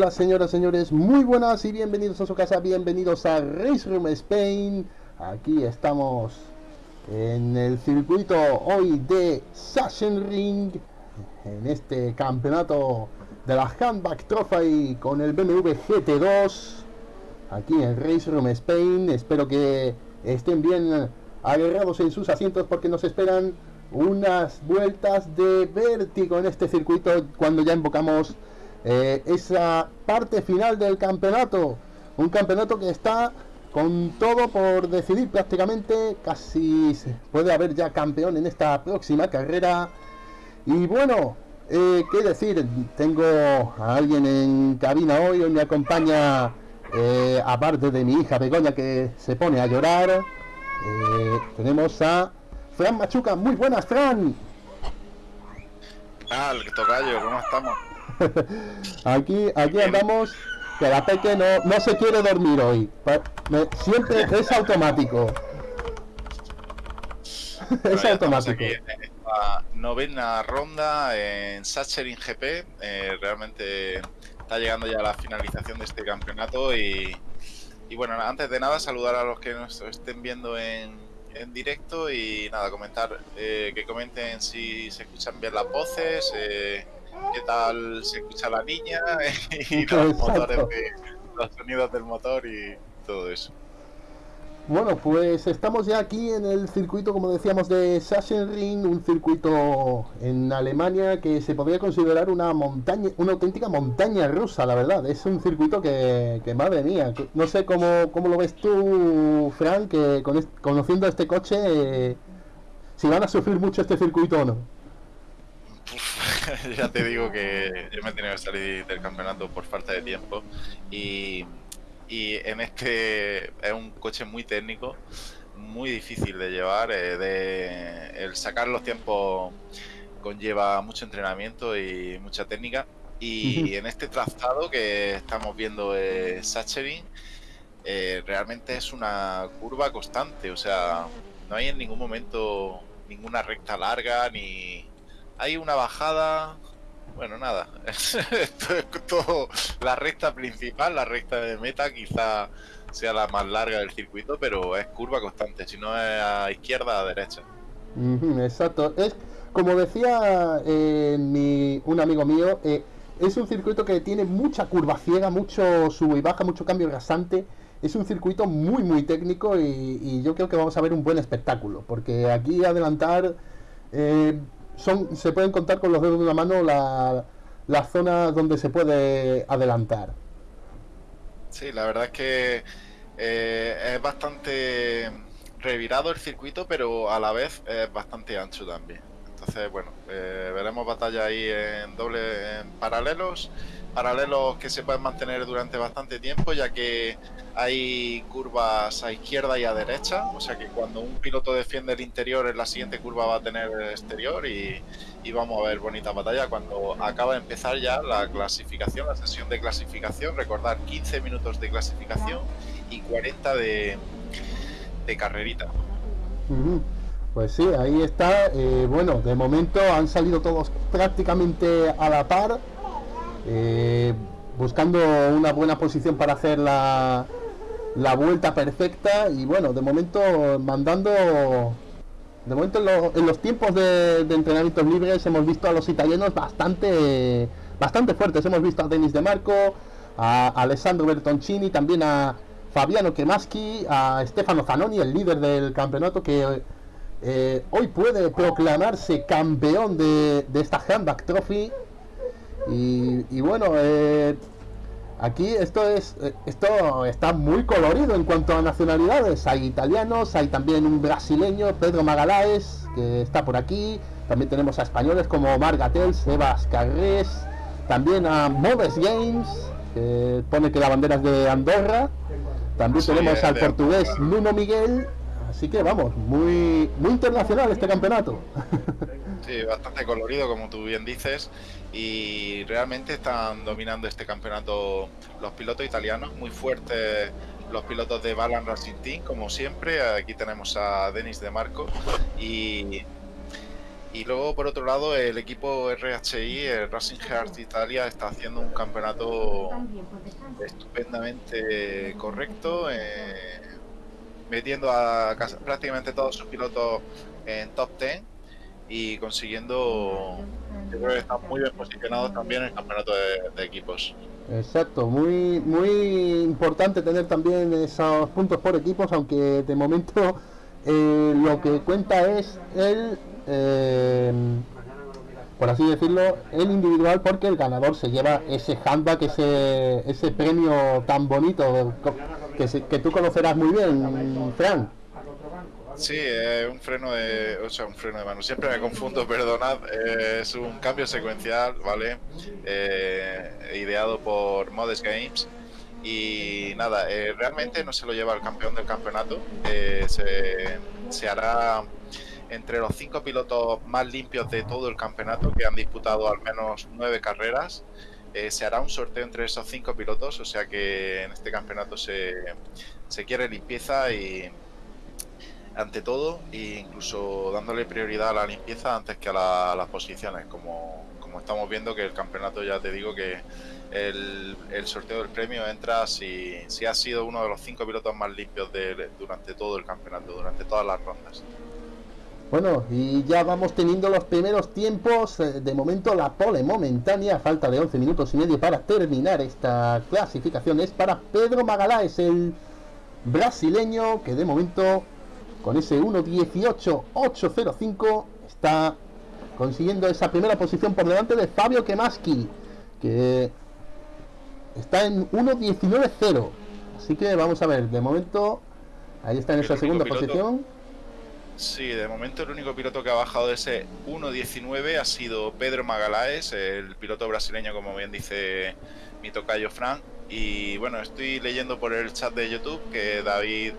Hola, señoras, señores, muy buenas y bienvenidos a su casa, bienvenidos a Race Room Spain. Aquí estamos en el circuito hoy de Sachsenring, en este campeonato de la Handback Trophy con el BMW GT2, aquí en Race Room Spain. Espero que estén bien agarrados en sus asientos porque nos esperan unas vueltas de vértigo en este circuito cuando ya invocamos eh, esa parte final del campeonato. Un campeonato que está con todo por decidir prácticamente. Casi puede haber ya campeón en esta próxima carrera. Y bueno, eh, qué decir, tengo a alguien en cabina hoy. Hoy me acompaña, eh, aparte de mi hija Begoña que se pone a llorar. eh, tenemos a Fran Machuca. Muy buenas, Fran. El tocayo, ¿cómo estamos? Aquí, aquí andamos, que la peque no, no se quiere dormir hoy. Me- siempre es automático. es automático. aquí en esta novena ronda en Sachsenring GP. eh, realmente está llegando ya la finalización de este campeonato y, y bueno, antes de nada saludar a los que nos estén viendo en, en directo y nada, comentar, eh, que comenten si se escuchan bien las voces, eh, qué tal se escucha la niña y los Exacto. motores de, los sonidos del motor y todo eso. Bueno, pues estamos ya aquí en el circuito, como decíamos, de Sachsenring, un circuito en Alemania que se podría considerar una montaña, una auténtica montaña rusa, la verdad. Es un circuito que, que madre mía, que- no sé cómo, cómo lo ves tú, Frank, que con conociendo este coche, eh, si van a sufrir mucho este circuito o no. ya te digo que yo me he tenido que salir del campeonato por falta de tiempo y, y en este es un coche muy técnico, muy difícil de llevar, eh, de, el sacar los tiempos conlleva mucho entrenamiento y mucha técnica. Y en este trazado que estamos viendo eh, Sachsenring eh, realmente es una curva constante, o sea, no hay en ningún momento ninguna recta larga ni hay una bajada. Bueno, nada. Esto es todo la recta principal, la recta de meta, quizá sea la más larga del circuito, pero es curva constante. Si no es a izquierda, a derecha. Exacto. Es como decía eh, mi, un amigo mío, eh, es un circuito que tiene mucha curva ciega, mucho sube y baja, mucho cambio rasante. Es un circuito muy muy técnico y, y yo creo que vamos a ver un buen espectáculo, porque aquí adelantar eh, son se pueden contar con los dedos de una mano la- las zonas donde se puede adelantar. Sí, la verdad es que eh, es bastante revirado el circuito, pero a la vez es bastante ancho también. Entonces, bueno, eh, veremos batalla ahí en doble, en paralelos, paralelos que se pueden mantener durante bastante tiempo, ya que hay curvas a izquierda y a derecha, o sea que cuando un piloto defiende el interior, en la siguiente curva va a tener el exterior y, y vamos a ver bonita batalla cuando acaba de empezar ya la clasificación, la sesión de clasificación. Recordar 15 minutos de clasificación y 40 de, de carrerita. Pues sí, ahí está. eh, bueno, de momento han salido todos prácticamente a la par, eh, buscando una buena posición para hacer la, la vuelta perfecta y bueno, de momento mandando... De momento en, lo- en los tiempos de, de entrenamientos libres hemos visto a los italianos bastante bastante fuertes. Hemos visto a Denis De Marco, a Alessandro Bertoncini, también a Fabiano Kemaschi, a Stefano Zanoni, el líder del campeonato que eh, hoy puede proclamarse campeón de, de esta Handback Trophy. Y, y bueno, eh, Aquí esto es eh, esto está muy colorido en cuanto a nacionalidades. Hay italianos, hay también un brasileño, Pedro Magalaes, que está por aquí. También tenemos a españoles como Margatel, Sebas Carrés, también a Moves Games, que pone que la bandera es de Andorra. También Sí, tenemos al portugués. Nuno Miguel. Así que vamos, muy muy internacional este campeonato. Sí, bastante colorido, como tú bien dices. Y realmente están dominando este campeonato los pilotos italianos, muy fuertes los pilotos de Balan Racing Team, como siempre. Aquí tenemos a Denis de Marco. Y, y luego, por otro lado, el equipo RHI, el Racing Heart Italia, está haciendo un campeonato estupendamente correcto, eh, metiendo a prácticamente todos sus pilotos en top 10 y consiguiendo, yo creo que están muy bien posicionados también en el campeonato de, equipos. Exacto, muy muy importante tener también esos puntos por equipos, aunque de momento eh, lo que cuenta es el, eh, por así decirlo, el individual, porque el ganador se lleva ese handback, ese ese premio tan bonito que, que tú conocerás muy bien, Fran. Sí, es un freno de, o sea, un freno de mano. Siempre me confundo, perdonad. eh, es un cambio secuencial, ¿vale? Eh, ideado por Modest Games. Y nada, eh, realmente no se lo lleva el campeón del campeonato. eh, se, se hará entre los cinco pilotos más limpios de todo el campeonato, que han disputado al menos nueve carreras. eh, se hará un sorteo entre esos cinco pilotos, o sea que en este campeonato se, se quiere limpieza y, ante todo e incluso dándole prioridad a la limpieza antes que a, la- a las posiciones como, como estamos viendo que el campeonato ya te digo que el, el sorteo del premio entra si, si has sido uno de los cinco pilotos más limpios de- durante todo el campeonato, durante todas las rondas. Bueno, y ya vamos teniendo los primeros tiempos. eh, De momento la pole momentánea, falta de 11 minutos y medio para terminar esta clasificación, es para Pedro Magalhães, el brasileño, que de momento con ese 1.18.805 está consiguiendo esa primera posición por delante de Fabio Kemaski, que está en 1.19.0. Así que vamos a ver, de momento ahí está en esa segunda piloto- posición. Sí, de momento el único piloto que ha bajado de ese 1.19 ha sido Pedro Magalaes, el piloto brasileño, como bien dice mi tocayo Frank. Y bueno, estoy leyendo por el chat de YouTube que David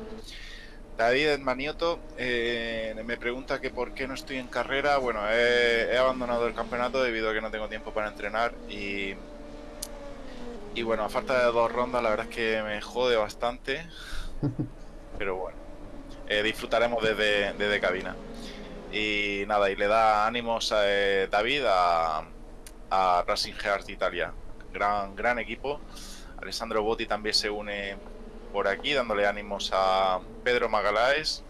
David Manioto eh, me pregunta que por qué no estoy en carrera. Bueno, he, he abandonado el campeonato debido a que no tengo tiempo para entrenar y y bueno, a falta de dos rondas, la verdad es que me jode bastante. Pero bueno, eh, disfrutaremos desde, desde cabina. Y nada, y le da ánimos a eh, David a, a Racing Heart Italia. Gran, gran equipo. Alessandro Botti también se une por aquí, dándole ánimos a Pedro Magalaes.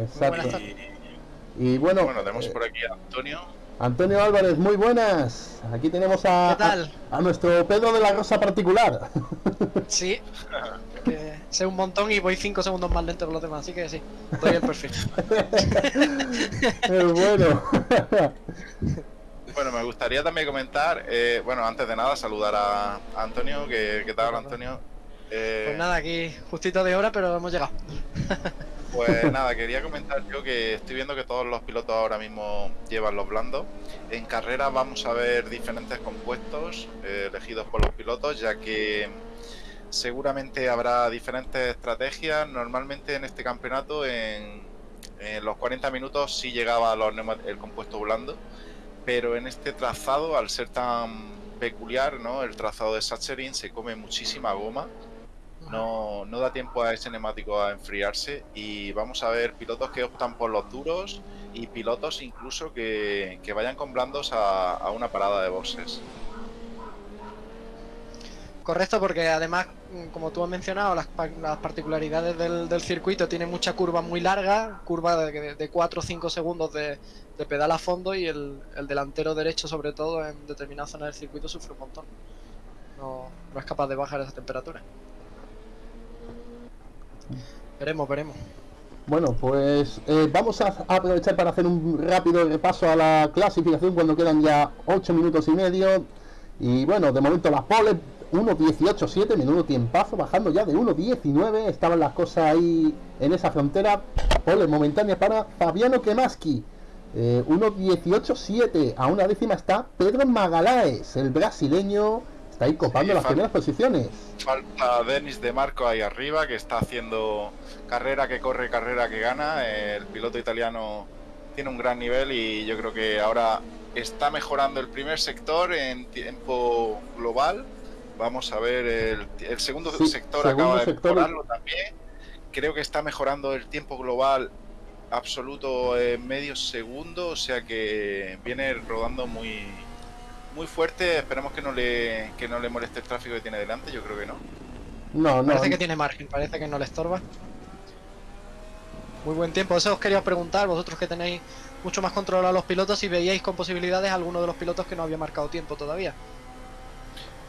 Exacto. Y Y bueno, bueno, tenemos eh, por aquí a Antonio. Antonio Álvarez, muy buenas. Aquí tenemos a, ¿Qué tal? a, a nuestro Pedro de la Rosa particular. Sí. Que sé un montón y voy 5 segundos más lento que los demás, así que sí, doy el perfil. Eh, bueno, Bueno, me gustaría también comentar, eh, bueno, antes de nada, saludar a Antonio. que ¿Qué tal, Antonio? Eh, Pues nada, aquí justito de hora, pero hemos llegado. Pues nada, quería comentar yo que estoy viendo que todos los pilotos ahora mismo llevan los blandos. En carrera vamos a ver diferentes compuestos eh, elegidos por los pilotos, ya que seguramente habrá diferentes estrategias. Normalmente en este campeonato, en, en los 40 minutos sí llegaba los el compuesto blando, pero en este trazado, al ser tan peculiar, ¿no? el trazado de Sachserin se come muchísima goma no, no da tiempo a ese neumático a enfriarse y vamos a ver pilotos que optan por los duros y pilotos incluso que, que vayan con blandos a, a una parada de boxes. Correcto, porque además, mm, como tú has mencionado, las, pa- las particularidades del, circuito tiene mucha curva muy larga, curva de, de 4 o 5 segundos de, pedal a fondo y el, el delantero derecho, sobre todo en determinadas zonas del circuito, sufre un montón. No, es capaz de bajar esa temperatura. Veremos, veremos. bueno, pues eh, vamos a a aprovechar para hacer un rápido repaso a la clasificación cuando quedan ya 8 minutos y medio. Y bueno, de momento las poles 1.18.7, menudo tiempazo, bajando ya de 1.19. Estaban las cosas ahí en esa frontera. Poles momentáneas para Fabiano Kemaski. Eh, 1.18.7. A una décima está Pedro Magalaes, el brasileño. Está ahí copando Sí, las primeras posiciones. Falta Denis de Marco ahí arriba, que está haciendo carrera que corre, carrera que gana. El piloto italiano tiene un gran nivel y yo creo que ahora está mejorando el primer sector en tiempo global. Vamos a ver, el, el segundo Sí, sector segundo acaba de sector. mejorarlo también. Creo que está mejorando el tiempo global absoluto en medio segundo, o sea que viene rodando muy muy fuerte. Esperemos que no le que no le moleste el tráfico que tiene delante. Yo creo que no. No, no. Parece que tiene margen, parece que no le estorba. Muy buen tiempo. Eso os quería preguntar, vosotros que tenéis mucho más control a los pilotos, si veíais con posibilidades a alguno de los pilotos que no había marcado tiempo todavía.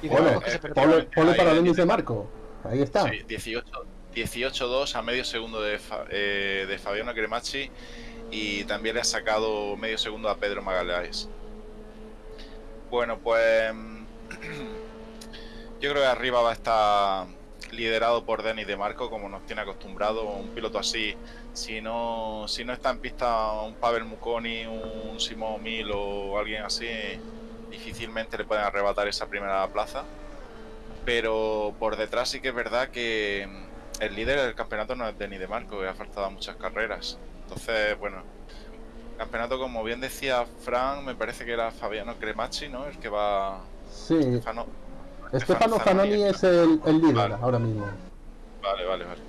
Y de Bueno, los que se preparan. Pole, pole Ahí para Denis de. Marco. Ahí está. Sí, 18 18-2 a medio segundo de, Fa- eh, de Fabiano Cremacci y también le ha sacado medio segundo a Pedro Magalhães. Bueno, pues yo creo que arriba va a estar liderado por Denis de Marco, como nos tiene acostumbrado un piloto así. Si no, si no está en pista un Pavel Muconi, un Simón Mil o alguien así, difícilmente le pueden arrebatar esa primera plaza pero por detrás sí que es verdad que mm, el líder del campeonato no es Denis de Marco, que ha faltado muchas carreras. Entonces, bueno, campeonato, como bien decía Fran, me parece que era Fabiano Cremacci, ¿no? El que va. Sí. Stefano- Estefano Zanoni, Zanoni es el, el líder Vale. ahora mismo. Vale, vale, vale.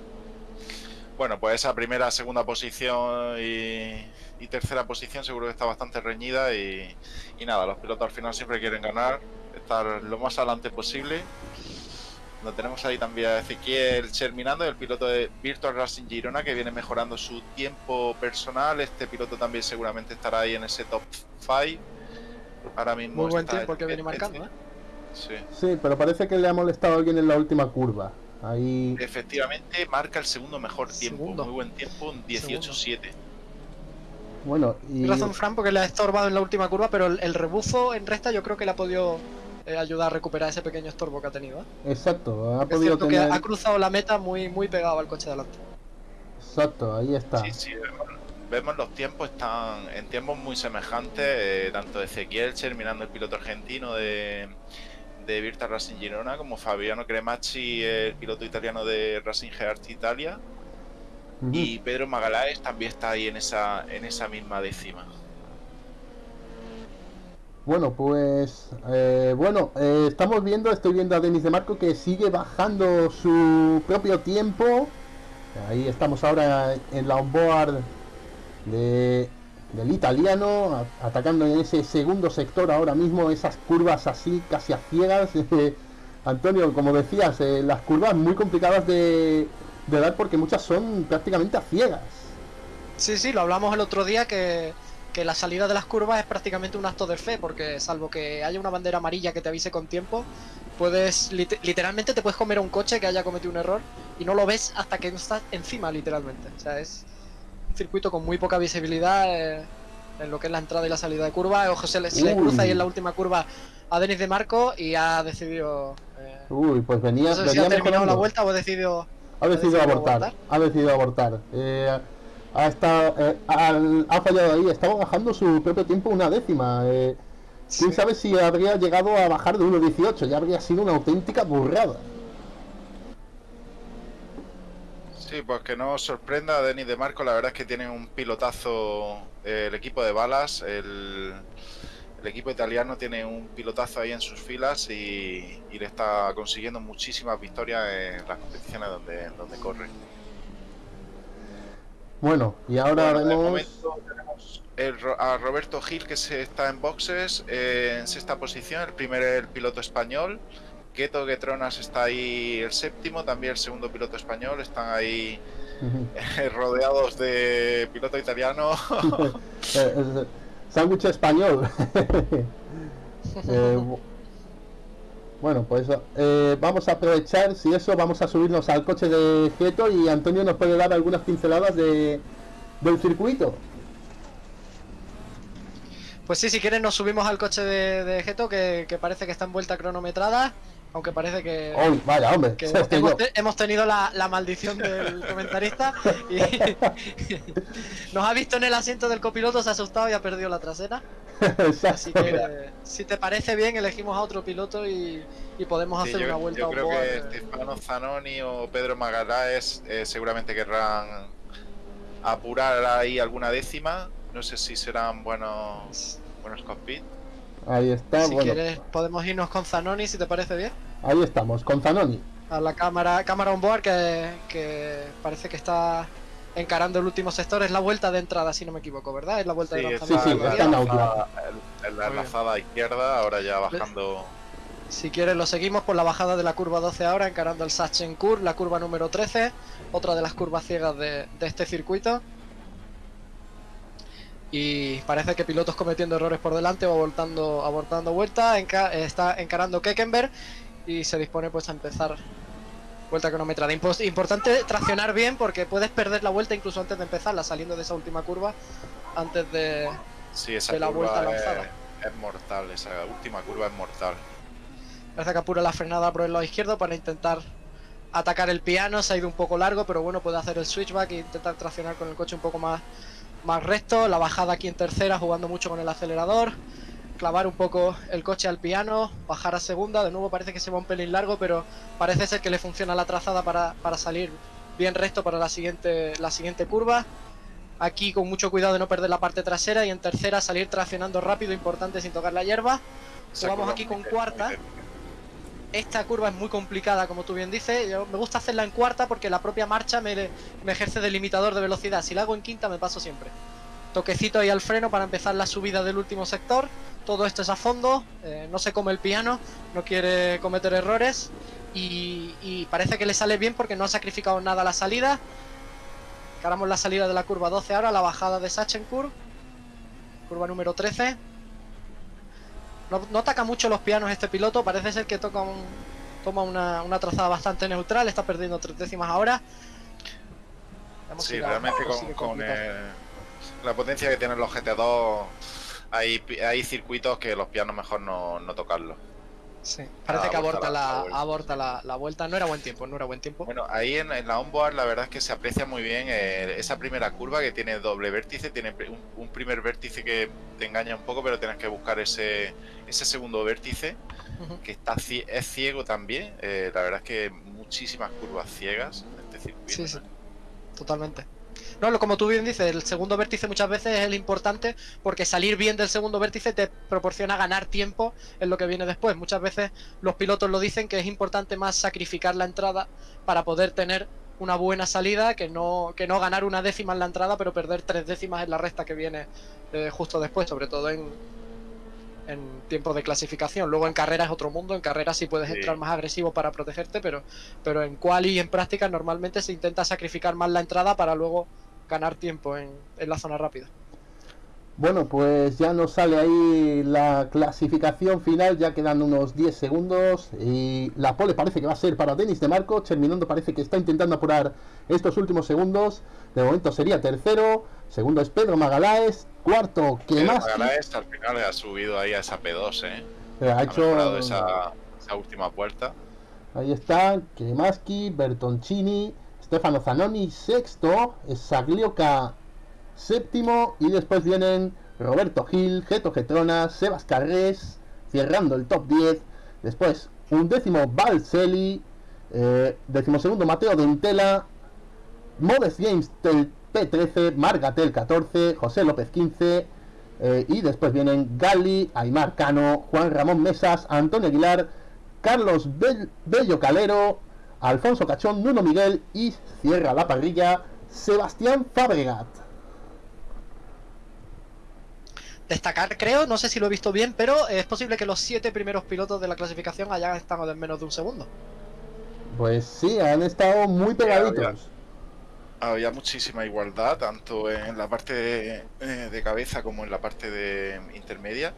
Bueno, pues esa primera, segunda posición y, y tercera posición seguro que está bastante reñida y, y nada, los pilotos al final siempre quieren ganar, estar lo más adelante posible. Lo tenemos ahí también a Ezequiel Cherminando, el piloto de Virtual Racing Girona, que viene mejorando su tiempo personal. Este piloto también seguramente estará ahí en ese top 5. Ahora mismo Muy buen tiempo que en- viene en- marcando, ¿eh? Sí. Sí, pero parece que le ha molestado a alguien en la última curva. Ahí. Efectivamente, marca el segundo mejor tiempo. Segundo. Muy buen tiempo, un 18-7. Bueno, y. Razón, Fran, porque le ha estorbado en la última curva, pero el, el rebufo en recta yo creo que le ha podido eh, ayudar a recuperar ese pequeño estorbo que ha tenido. ¿eh? Exacto, ha Es podido cierto tener. que ha cruzado la meta muy, muy pegado al coche delante. Exacto, ahí está. Sí, sí, vemos, los tiempos, están en tiempos muy semejantes, eh, tanto Ezequiel terminando el piloto argentino de, de Virta Racing Girona, como Fabiano Cremacci, el piloto italiano de Racing Heart Italia, Y Pedro Magalaes también está ahí en esa, en esa misma décima. Bueno, pues. eh, bueno, eh, estamos viendo, estoy viendo a Denis de Marco que sigue bajando su propio tiempo. Ahí estamos ahora en la onboard de, del italiano, a- atacando en ese segundo sector ahora mismo, esas curvas así, casi a ciegas. Antonio, como decías, eh, las curvas muy complicadas de, de dar porque muchas son prácticamente a ciegas. Sí, sí, lo hablamos el otro día que, que la salida de las curvas es prácticamente un acto de fe, porque salvo que haya una bandera amarilla que te avise con tiempo, puedes lit- literalmente te puedes comer a un coche que haya cometido un error y no lo ves hasta que estás encima, literalmente. O sea, es un circuito con muy poca visibilidad eh, en lo que es la entrada y la salida de curva. Ojo, se le, se le Uy. cruza ahí en la última curva a Denis de Marco y ha decidido. eh, Uy, pues venía, no sé si venía ha terminado mejorando. la vuelta o ha decidido. Ha decidido abortar, abortar. ha decidido abortar. Eh, ha, estado, eh, al- ha fallado ahí, estaba bajando su propio tiempo una décima. eh, ¿Quién Sí. sabe si habría llegado a bajar de 1.18? Ya habría sido una auténtica burrada. Sí, pues que no os sorprenda, Denis de Marco, la verdad es que tiene un pilotazo eh, el equipo de balas, el, el equipo italiano tiene un pilotazo ahí en sus filas y, y le está consiguiendo muchísimas victorias en las competiciones donde, donde corre. Bueno, y ahora Bueno, vemos... momento tenemos el Ro- a Roberto Gil que se está en boxes eh, en sexta posición, el primer el piloto español. Keto Getronas está ahí el séptimo, también el segundo piloto español, están ahí eh, rodeados de piloto italiano. Sándwich español. Eh, bu- bueno, pues eh, vamos a aprovechar, si eso, vamos a subirnos al coche de Geto y Antonio nos puede dar algunas pinceladas de, del circuito. Pues sí, si quieres nos subimos al coche de, de Geto, que, que parece que está en vuelta cronometrada, aunque parece que, ¡Uy, vaya, hombre! que hemos, te- hemos tenido la, la maldición del comentarista y nos ha visto en el asiento del copiloto, se ha asustado y ha perdido la trasera. Así que eh, si te parece bien, elegimos a otro piloto y, y podemos Sí, hacer yo, una vuelta yo creo que eh. Stefano Zanoni o Pedro Magaláes eh, seguramente querrán apurar ahí alguna décima. No sé si serán buenos buenos cockpit. Ahí está, Si bueno. quieres, podemos irnos con Zanoni, si te parece bien. Ahí estamos, con Zanoni. A la cámara, cámara on board que, que parece que está encarando el último sector. Es la vuelta de entrada, si no me equivoco, ¿verdad? Es la vuelta de Sí, lanzamiento sí, de está en la enlazada- en la Muy bien. enlazada izquierda, ahora ya bajando. Si quieres lo seguimos por la bajada de la curva 12 ahora, encarando el Sachsenkur, la curva número 13, otra de las curvas ciegas de, de este circuito. Y parece que pilotos cometiendo errores por delante o abortando, abortando vuelta, enca- está encarando Keckenberg y se dispone pues a empezar vuelta cronometrada. Importante traccionar bien porque puedes perder la vuelta incluso antes de empezarla, saliendo de esa última curva, antes de... Sí, esa de la vuelta es, lanzada. es mortal, esa última curva es mortal. Parece que apura la frenada por el lado izquierdo para intentar atacar el piano. Se ha ido un poco largo, pero bueno, puede hacer el switchback e intentar traccionar con el coche un poco más, más recto. La bajada aquí en tercera, jugando mucho con el acelerador. Clavar un poco el coche al piano, bajar a segunda. De nuevo parece que se va un pelín largo, pero parece ser que le funciona la trazada para, para salir bien recto para la siguiente, la siguiente curva. Aquí con mucho cuidado de no perder la parte trasera y en tercera salir traccionando rápido, importante sin tocar la hierba. Curva aquí con cuarta. Esta curva es muy complicada, como tú bien dices. Yo- me gusta hacerla en cuarta porque la propia marcha me, me ejerce de limitador de velocidad. Si la hago en quinta, me paso siempre. Toquecito ahí al freno para empezar la subida del último sector. Todo esto es a fondo. eh, no se come el piano, no quiere cometer errores. Y, y parece que le sale bien porque no ha sacrificado nada la salida. Encaramos la salida de la curva 12 ahora, la bajada de Sachsenkurve. Curva número 13. No, no ataca mucho los pianos este piloto, parece ser que toca un, toma una, una trazada bastante neutral, está perdiendo tres décimas ahora. Sí, realmente con, el- la potencia que tienen los GT2 hay, hay circuitos que los pianos mejor no, no tocarlos. Sí, parece Ah, que aborta la- la, la vuelta. aborta la, la vuelta. No era buen tiempo, no era buen tiempo. Bueno, ahí en, en la onboard la verdad es que se aprecia muy bien eh, esa primera curva que tiene doble vértice, tiene un, un primer vértice que te engaña un poco, pero tienes que buscar ese, ese segundo vértice que está es ciego también. eh, la verdad es que muchísimas curvas ciegas en este circuito. Sí, sí. Totalmente. No, lo- como tú bien dices, el segundo vértice muchas veces es el importante porque salir bien del segundo vértice te proporciona ganar tiempo en lo que viene después. Muchas veces los pilotos lo dicen que es importante más sacrificar la entrada para poder tener una buena salida que no, que no ganar una décima en la entrada pero perder tres décimas en la recta que viene eh, justo después, sobre todo en, en tiempos de clasificación. Luego en carrera es otro mundo, en carrera sí puedes Sí. entrar más agresivo para protegerte, pero, pero en quali y en práctica normalmente se intenta sacrificar más la entrada para luego ganar tiempo en, en la zona rápida. Bueno, pues ya nos sale ahí la clasificación final, ya quedan unos 10 segundos y la pole parece que va a ser para Denis de Marco, terminando parece que está intentando apurar estos últimos segundos, de momento sería tercero, segundo es Pedro Magaláes, cuarto que Pedro más Magaláes al final ha subido ahí a esa P2, ¿eh? ha Ha hecho esa, esa última vuelta. Ahí está, Kremaski, Bertoncini, Stefano Zanoni, sexto, Saglioka, séptimo, y después vienen Roberto Gil, Geto Getrona, Sebas Carrés, cerrando el top 10. Después, un décimo Balcelli, eh, decimosegundo Mateo Dentela, Modest Games tel- P13, Margatel 14, José López 15, eh, y después vienen Gali, Aymar Cano, Juan Ramón Mesas, Antonio Aguilar, Carlos Bell- Bello Calero, Alfonso Cachón, Nuno Miguel y cierra la parrilla Sebastián Fabregat. Destacar, creo, no sé si lo he visto bien, pero es posible que los siete primeros pilotos de la clasificación hayan estado en menos de un segundo. Pues sí, han estado muy pegaditos. Había muchísima igualdad, tanto en la parte de, eh, de cabeza como en la parte de intermedia.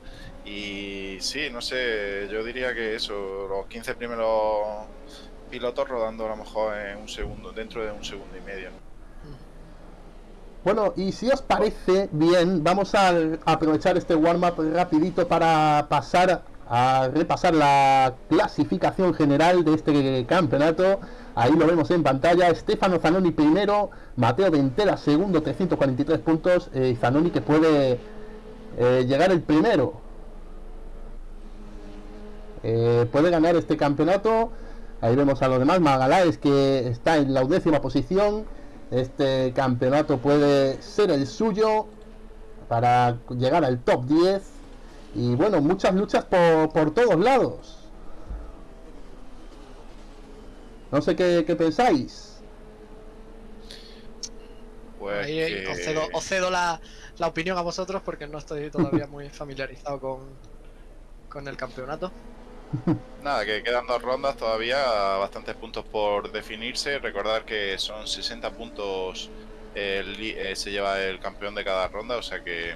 Y sí, no sé, yo diría que eso, los 15 primeros pilotos rodando a lo mejor en un segundo, dentro de un segundo y medio. ¿no? Bueno, y si os parece bien, vamos a aprovechar este warm-up rapidito para pasar a repasar la clasificación general de este campeonato. Ahí lo vemos en pantalla. Stefano Zanoni primero, Mateo Ventela segundo, 343 puntos. Eh, Zanoni que puede eh, llegar el primero. Eh, puede ganar este campeonato. Ahí vemos a los demás. Magaláes que está en la undécima posición. Este campeonato puede ser el suyo para llegar al top 10. Y bueno, muchas luchas por, por todos lados. No sé qué, qué pensáis. Pues Ahí, que- os cedo, os cedo la, la opinión a vosotros porque no estoy todavía muy familiarizado con, con el campeonato. Nada, que quedan dos rondas todavía, bastantes puntos por definirse. Recordar que son 60 puntos el eh, se lleva el campeón de cada ronda, o sea que,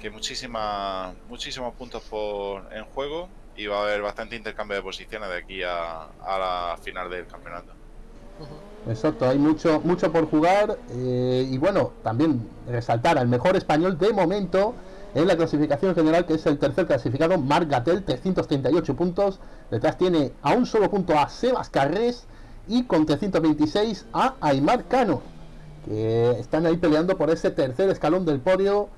que muchísima, muchísimos puntos por, en juego y va a haber bastante intercambio de posiciones de aquí a, a la final del campeonato. Exacto, hay mucho, mucho por jugar. eh, y bueno, también resaltar al mejor español de momento en la clasificación general, que es el tercer clasificado, Marc Gatel, 338 puntos. Detrás tiene a un solo punto a Sebas Carrés y con 326 a Aymar Cano, que están ahí peleando por ese tercer escalón del podio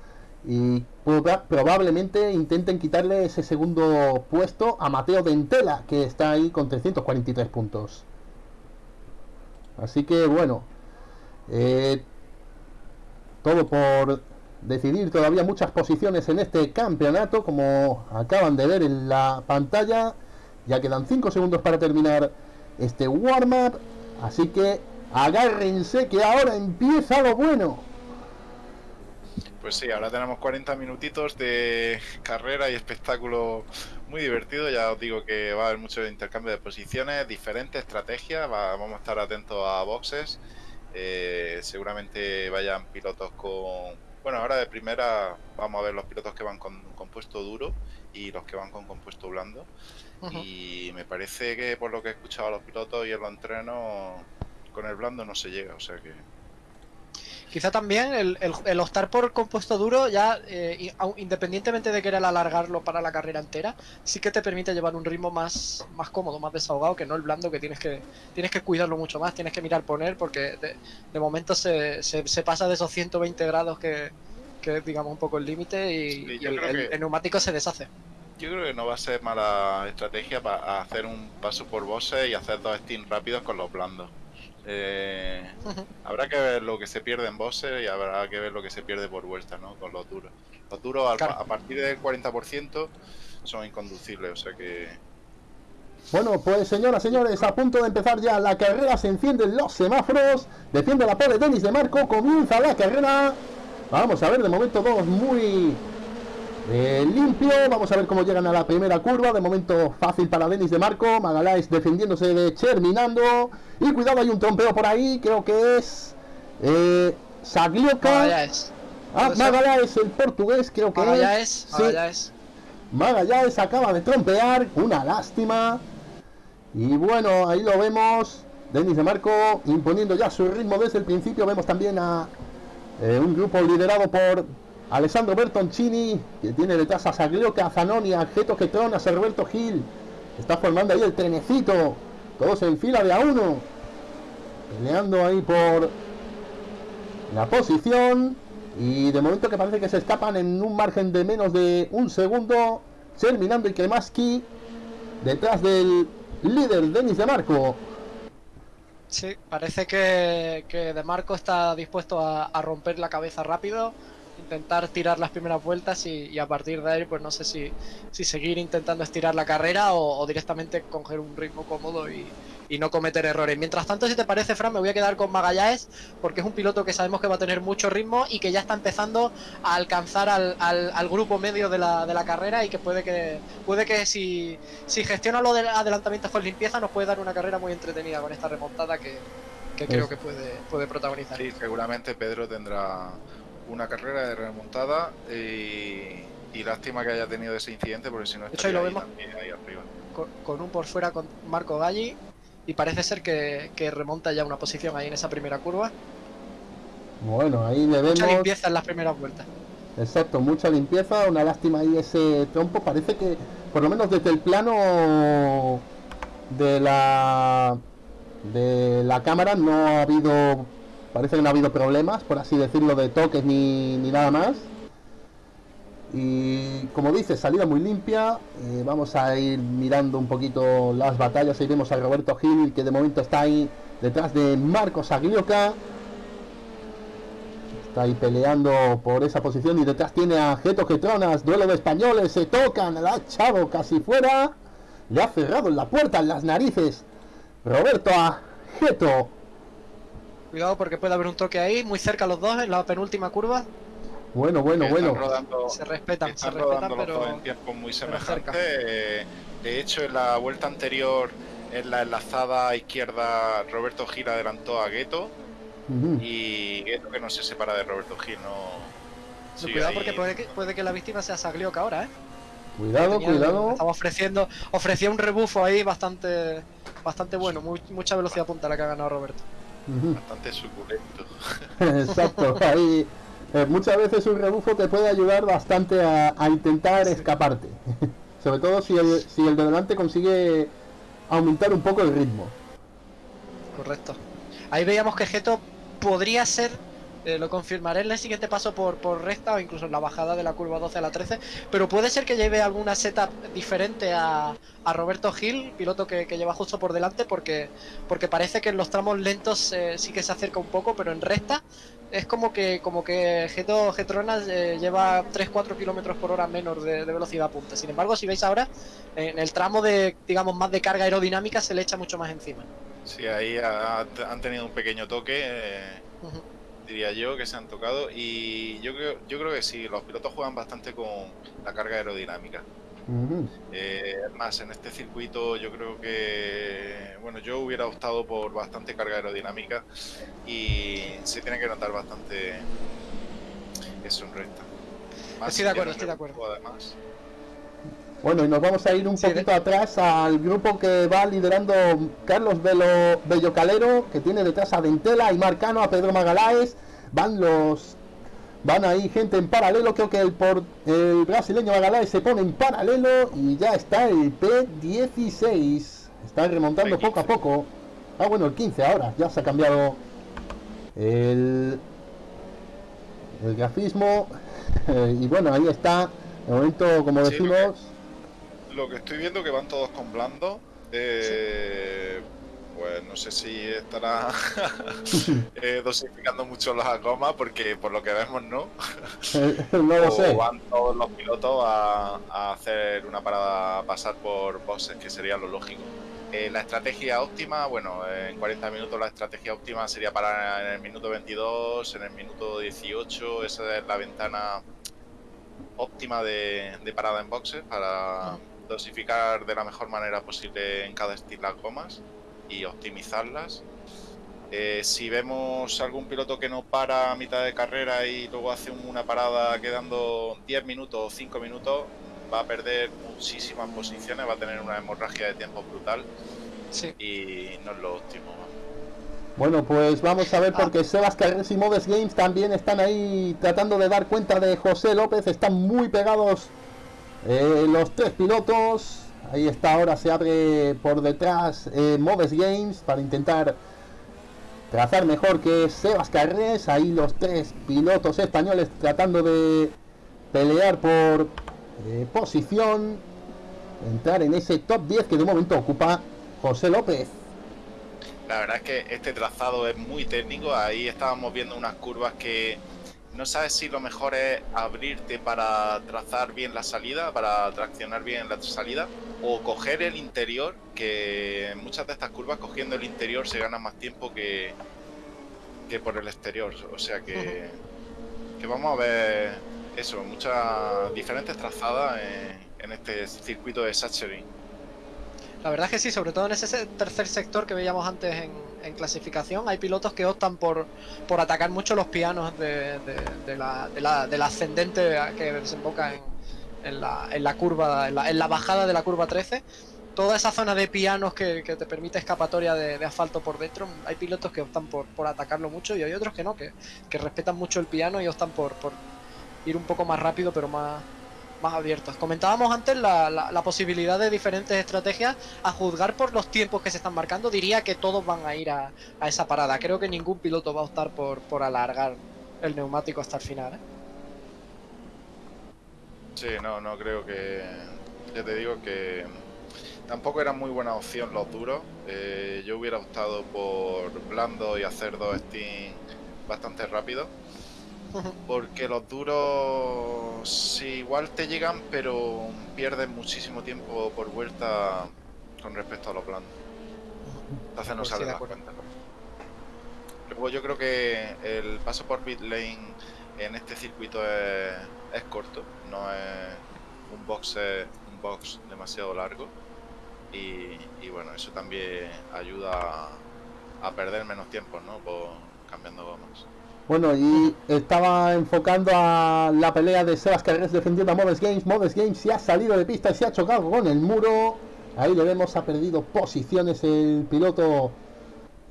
y proba- probablemente intenten quitarle ese segundo puesto a Mateo Dentela, que está ahí con 343 puntos. Así que bueno, eh, todo por decidir todavía muchas posiciones en este campeonato, como acaban de ver en la pantalla. Ya quedan 5 segundos para terminar este warm-up, así que agárrense que ahora empieza lo bueno. Pues sí, ahora tenemos 40 minutitos de carrera y espectáculo muy divertido. Ya os digo que va a haber mucho intercambio de posiciones, diferentes estrategias. va- vamos a estar atentos a boxes. Eh, seguramente vayan pilotos con. Bueno, ahora de primera vamos a ver los pilotos que van con compuesto duro y los que van con compuesto blando. Y me parece que por lo que he escuchado a los pilotos y en los entrenos, con el blando no se llega. O sea que. Quizá también el, el- el optar por compuesto duro, ya eh, independientemente de querer alargarlo para la carrera entera, sí que te permite llevar un ritmo más, más cómodo, más desahogado, que no el blando que tienes que tienes que cuidarlo mucho más, tienes que mirar poner, porque de, de momento se, se, se pasa de esos 120 grados que, que es digamos un poco el límite y, Sí, y yo el, neumático se deshace. Yo creo que no va a ser mala estrategia para hacer un paso por bosses y hacer dos steams rápidos con los blandos. Eh, habrá que ver lo que se pierde en bosses y habrá que ver lo que se pierde por vuelta, ¿no? Con los duros. Los duros a partir del 40% son inconducibles, o sea que Bueno, pues señoras, señores, a punto de empezar ya la carrera, se encienden los semáforos, defiende la pole Denis de Marco, comienza la carrera. Vamos a ver, de momento todos muy eh, limpio, vamos a ver cómo llegan a la primera curva, de momento fácil para Denis de Marco, Magaláes defendiéndose de Cherminando, y cuidado, hay un trompeo por ahí, creo que es eh, Saglioka. Magallanes. Ah, el portugués, creo que es. Magallanes, Sí. Magallanes. Magallanes acaba de trompear, una lástima. Y bueno, ahí lo vemos. Denis de Marco imponiendo ya su ritmo desde el principio. Vemos también a eh, un grupo liderado por Alessandro Bertoncini, que tiene detrás a Saglioca, a Zanoni, a Geto Ketron, a Serberto Gil. Está formando ahí el trenecito. Todos en fila de a uno. Peleando ahí por la posición. Y de momento que parece que se escapan en un margen de menos de un segundo. Terminando y Kremaski detrás del líder Denis de Marco. Sí, parece que, De Marco está dispuesto a romper la cabeza rápido, intentar tirar las primeras vueltas y, y a partir de ahí, pues no sé si, si seguir intentando estirar la carrera o, o directamente coger un ritmo cómodo y, y no cometer errores. Mientras tanto, si te parece, Fran, me voy a quedar con Magallanes porque es un piloto que sabemos que va a tener mucho ritmo y que ya está empezando a alcanzar al, al- al grupo medio de la, de la carrera y que puede que puede que si, si gestiona lo de adelantamientos con limpieza nos puede dar una carrera muy entretenida con esta remontada que, que creo que puede, puede protagonizar. sí, seguramente Pedro tendrá una carrera de remontada y, y lástima que haya tenido ese incidente porque si no hecho, ahí lo estaría vemos. también, ahí arriba. Con, con un por fuera con Marco Galli y parece ser que, que remonta ya una posición ahí en esa primera curva. Bueno, ahí le Mucha vemos. limpieza en las primeras vueltas. Exacto, mucha limpieza, una lástima ahí ese trompo. Parece que, por lo menos desde el plano de la de la cámara, no ha habido, parece que no ha habido problemas, por así decirlo, de toques ni, ni nada más. Y como dice, salida muy limpia. Eh, vamos a ir mirando un poquito las batallas. Ahí vemos a Roberto Gil, que de momento está ahí detrás de Marcos Aglioca. Está ahí peleando por esa posición y detrás tiene a Geto Getronas, duelo de españoles, se tocan, la ha echado casi fuera, le ha cerrado en la puerta en las narices. Roberto a Geto. Cuidado porque puede haber un toque ahí, muy cerca los dos en la penúltima curva. Bueno, bueno, bueno. Rodando, Se respetan, se están respetan, rodando los dos pero en tiempos muy pero cerca. semejantes. Eh, De hecho, en la vuelta anterior, en la enlazada izquierda, Roberto Gil adelantó a Gueto. Y Gueto que no se separa de Roberto Gil, no. cuidado ahí. porque puede que, puede que la víctima sea Saglioca ahora, ¿eh? Cuidado, Tenía- cuidado. Estaba ofreciendo, ofrecía un rebufo ahí bastante bastante bueno, muy- mucha velocidad punta la que ha ganado Roberto. Bastante suculento. Exacto, ahí eh, muchas veces un rebufo te puede ayudar bastante a, a intentar escaparte. Sobre todo si el, si el de delante consigue aumentar un poco el ritmo. Correcto. Ahí veíamos que Geto podría ser, eh, lo confirmaré en el siguiente paso por, por recta o incluso en la bajada de la curva 12 a la 13, pero puede ser que lleve alguna setup diferente a, a Roberto Gil, piloto que, que lleva justo por delante, porque, porque parece que en los tramos lentos eh, sí que se acerca un poco, pero en recta es como que como que Geto Getronas eh, lleva 3-4 kilómetros por hora menos de, de velocidad punta. Sin embargo, si veis ahora, en el tramo de, digamos, más de carga aerodinámica se le echa mucho más encima. Sí, ahí ha- han tenido un pequeño toque, eh. Diría yo, que se han tocado. Y yo creo, yo creo que sí, los pilotos juegan bastante con la carga aerodinámica. Eh, es más, en este circuito yo creo que, bueno, yo hubiera optado por bastante carga aerodinámica y se tiene que notar bastante eso en recta. Más Estoy de acuerdo, estoy de rebufo, Además. Bueno, y nos vamos a ir un Sí, poquito atrás al grupo que va liderando Carlos Velo, Bellocalero, que tiene detrás a Ventela y Marcano, a Pedro Magaláes. Van los. Van ahí gente en paralelo. Creo que el, por, el brasileño Magaláes se pone en paralelo y ya está el P16. Está remontando P15. poco a poco. Ah, bueno, el 15 ahora. Ya se ha cambiado el, el grafismo. y bueno, ahí está. De momento, como decimos. Lo que estoy viendo que van todos con blando. eh, Pues no sé si estará eh, dosificando mucho las gomas, porque por lo que vemos no. no lo o sé. van todos los pilotos a, a hacer una parada, a pasar por boxes, que sería lo lógico. Eh, la estrategia óptima, bueno, en 40 minutos la estrategia óptima sería parar en el minuto 22, en el minuto 18, esa es la ventana óptima de, de parada en boxes para dosificar de la mejor manera posible en cada estilo las gomas y optimizarlas. Eh, si vemos algún piloto que no para a mitad de carrera y luego hace una parada quedando 10 minutos o 5 minutos, va a perder muchísimas posiciones, va a tener una hemorragia de tiempo brutal Sí. y no es lo óptimo. ¿no? Bueno, pues vamos a ver Ah. porque Sebas Carres y Modes Games también están ahí tratando de dar cuenta de José López. Están muy pegados eh, los tres pilotos. Ahí está, ahora se abre por detrás eh, Modes Games para intentar trazar mejor que Sebas Carres. Ahí los tres pilotos españoles tratando de pelear por eh, posición. Entrar en ese top 10 que de momento ocupa José López. La verdad es que este trazado es muy técnico. Ahí estábamos viendo unas curvas que no sabes si lo mejor es abrirte para trazar bien la salida, para traccionar bien la salida, o coger el interior, que en muchas de estas curvas cogiendo el interior se gana más tiempo que, que por el exterior. O sea que, que vamos a ver eso, muchas diferentes trazadas en, en este circuito de Sachsenring. La verdad es que sí, sobre todo en ese se- tercer sector que veíamos antes en, clasificación, hay pilotos que optan por, por atacar mucho los pianos de, la, de ascendente que desemboca en, la, en la curva, bajada de la curva 13. toda esa zona de pianos que, que te permite escapatoria de asfalto por dentro, hay pilotos que optan por, por atacarlo mucho y hay otros que no, que, que respetan mucho el piano y optan por, por ir un poco más rápido pero más, más abiertos. Comentábamos antes la, posibilidad de diferentes estrategias. A juzgar por los tiempos que se están marcando, diría que todos van a ir a, esa parada. Creo que ningún piloto va a optar por, por alargar el neumático hasta el final. ¿eh? Sí, no, no creo que. Ya te digo que tampoco era muy buena opción los duros. Eh, yo hubiera optado por blando y hacer dos steam bastante rápido. Porque los duros sí, igual te llegan, pero pierden muchísimo tiempo por vuelta con respecto a los blandos. Entonces no Pues sí, acuerdo. cuentas. Luego yo creo que el paso por pit lane en este circuito es, es corto, no es un box, un box demasiado largo. Y, y bueno, eso también ayuda a, a perder menos tiempo, ¿no? Por cambiando gomas. Bueno, y estaba enfocando a la pelea de Sebas Carreras defendiendo a Modes Games. Modes Games se ha salido de pista y se ha chocado con el muro. Ahí le vemos, ha perdido posiciones el piloto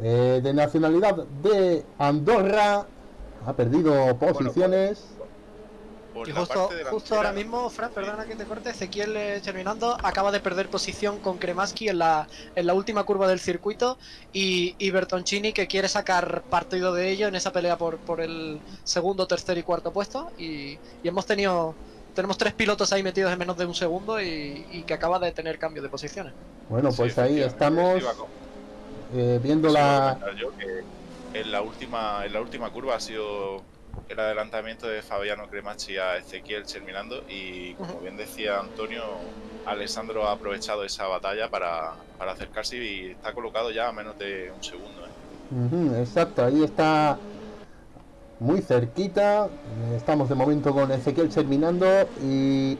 eh, de nacionalidad de Andorra. Ha perdido posiciones. Por Y la justo, parte justo ahora mismo, Fran, perdona que te corte, Ezequiel eh, terminando, acaba de perder posición con Kremaski en la, en la última curva del circuito y, y Bertoncini que quiere sacar partido de ello en esa pelea por, por el segundo, tercer y cuarto puesto. Y, y hemos tenido tenemos tres pilotos ahí metidos en menos de un segundo y, y que acaba de tener cambio de posiciones. Bueno, Sí, pues ahí estamos eh, viendo a la... comentar yo, que en la última en la última curva ha sido el adelantamiento de Fabiano Cremacci a Ezequiel terminando y como bien decía Antonio Alessandro ha aprovechado esa batalla para, para acercarse y está colocado ya a menos de un segundo ¿eh? Exacto, ahí está muy cerquita. Estamos de momento con Ezequiel terminando y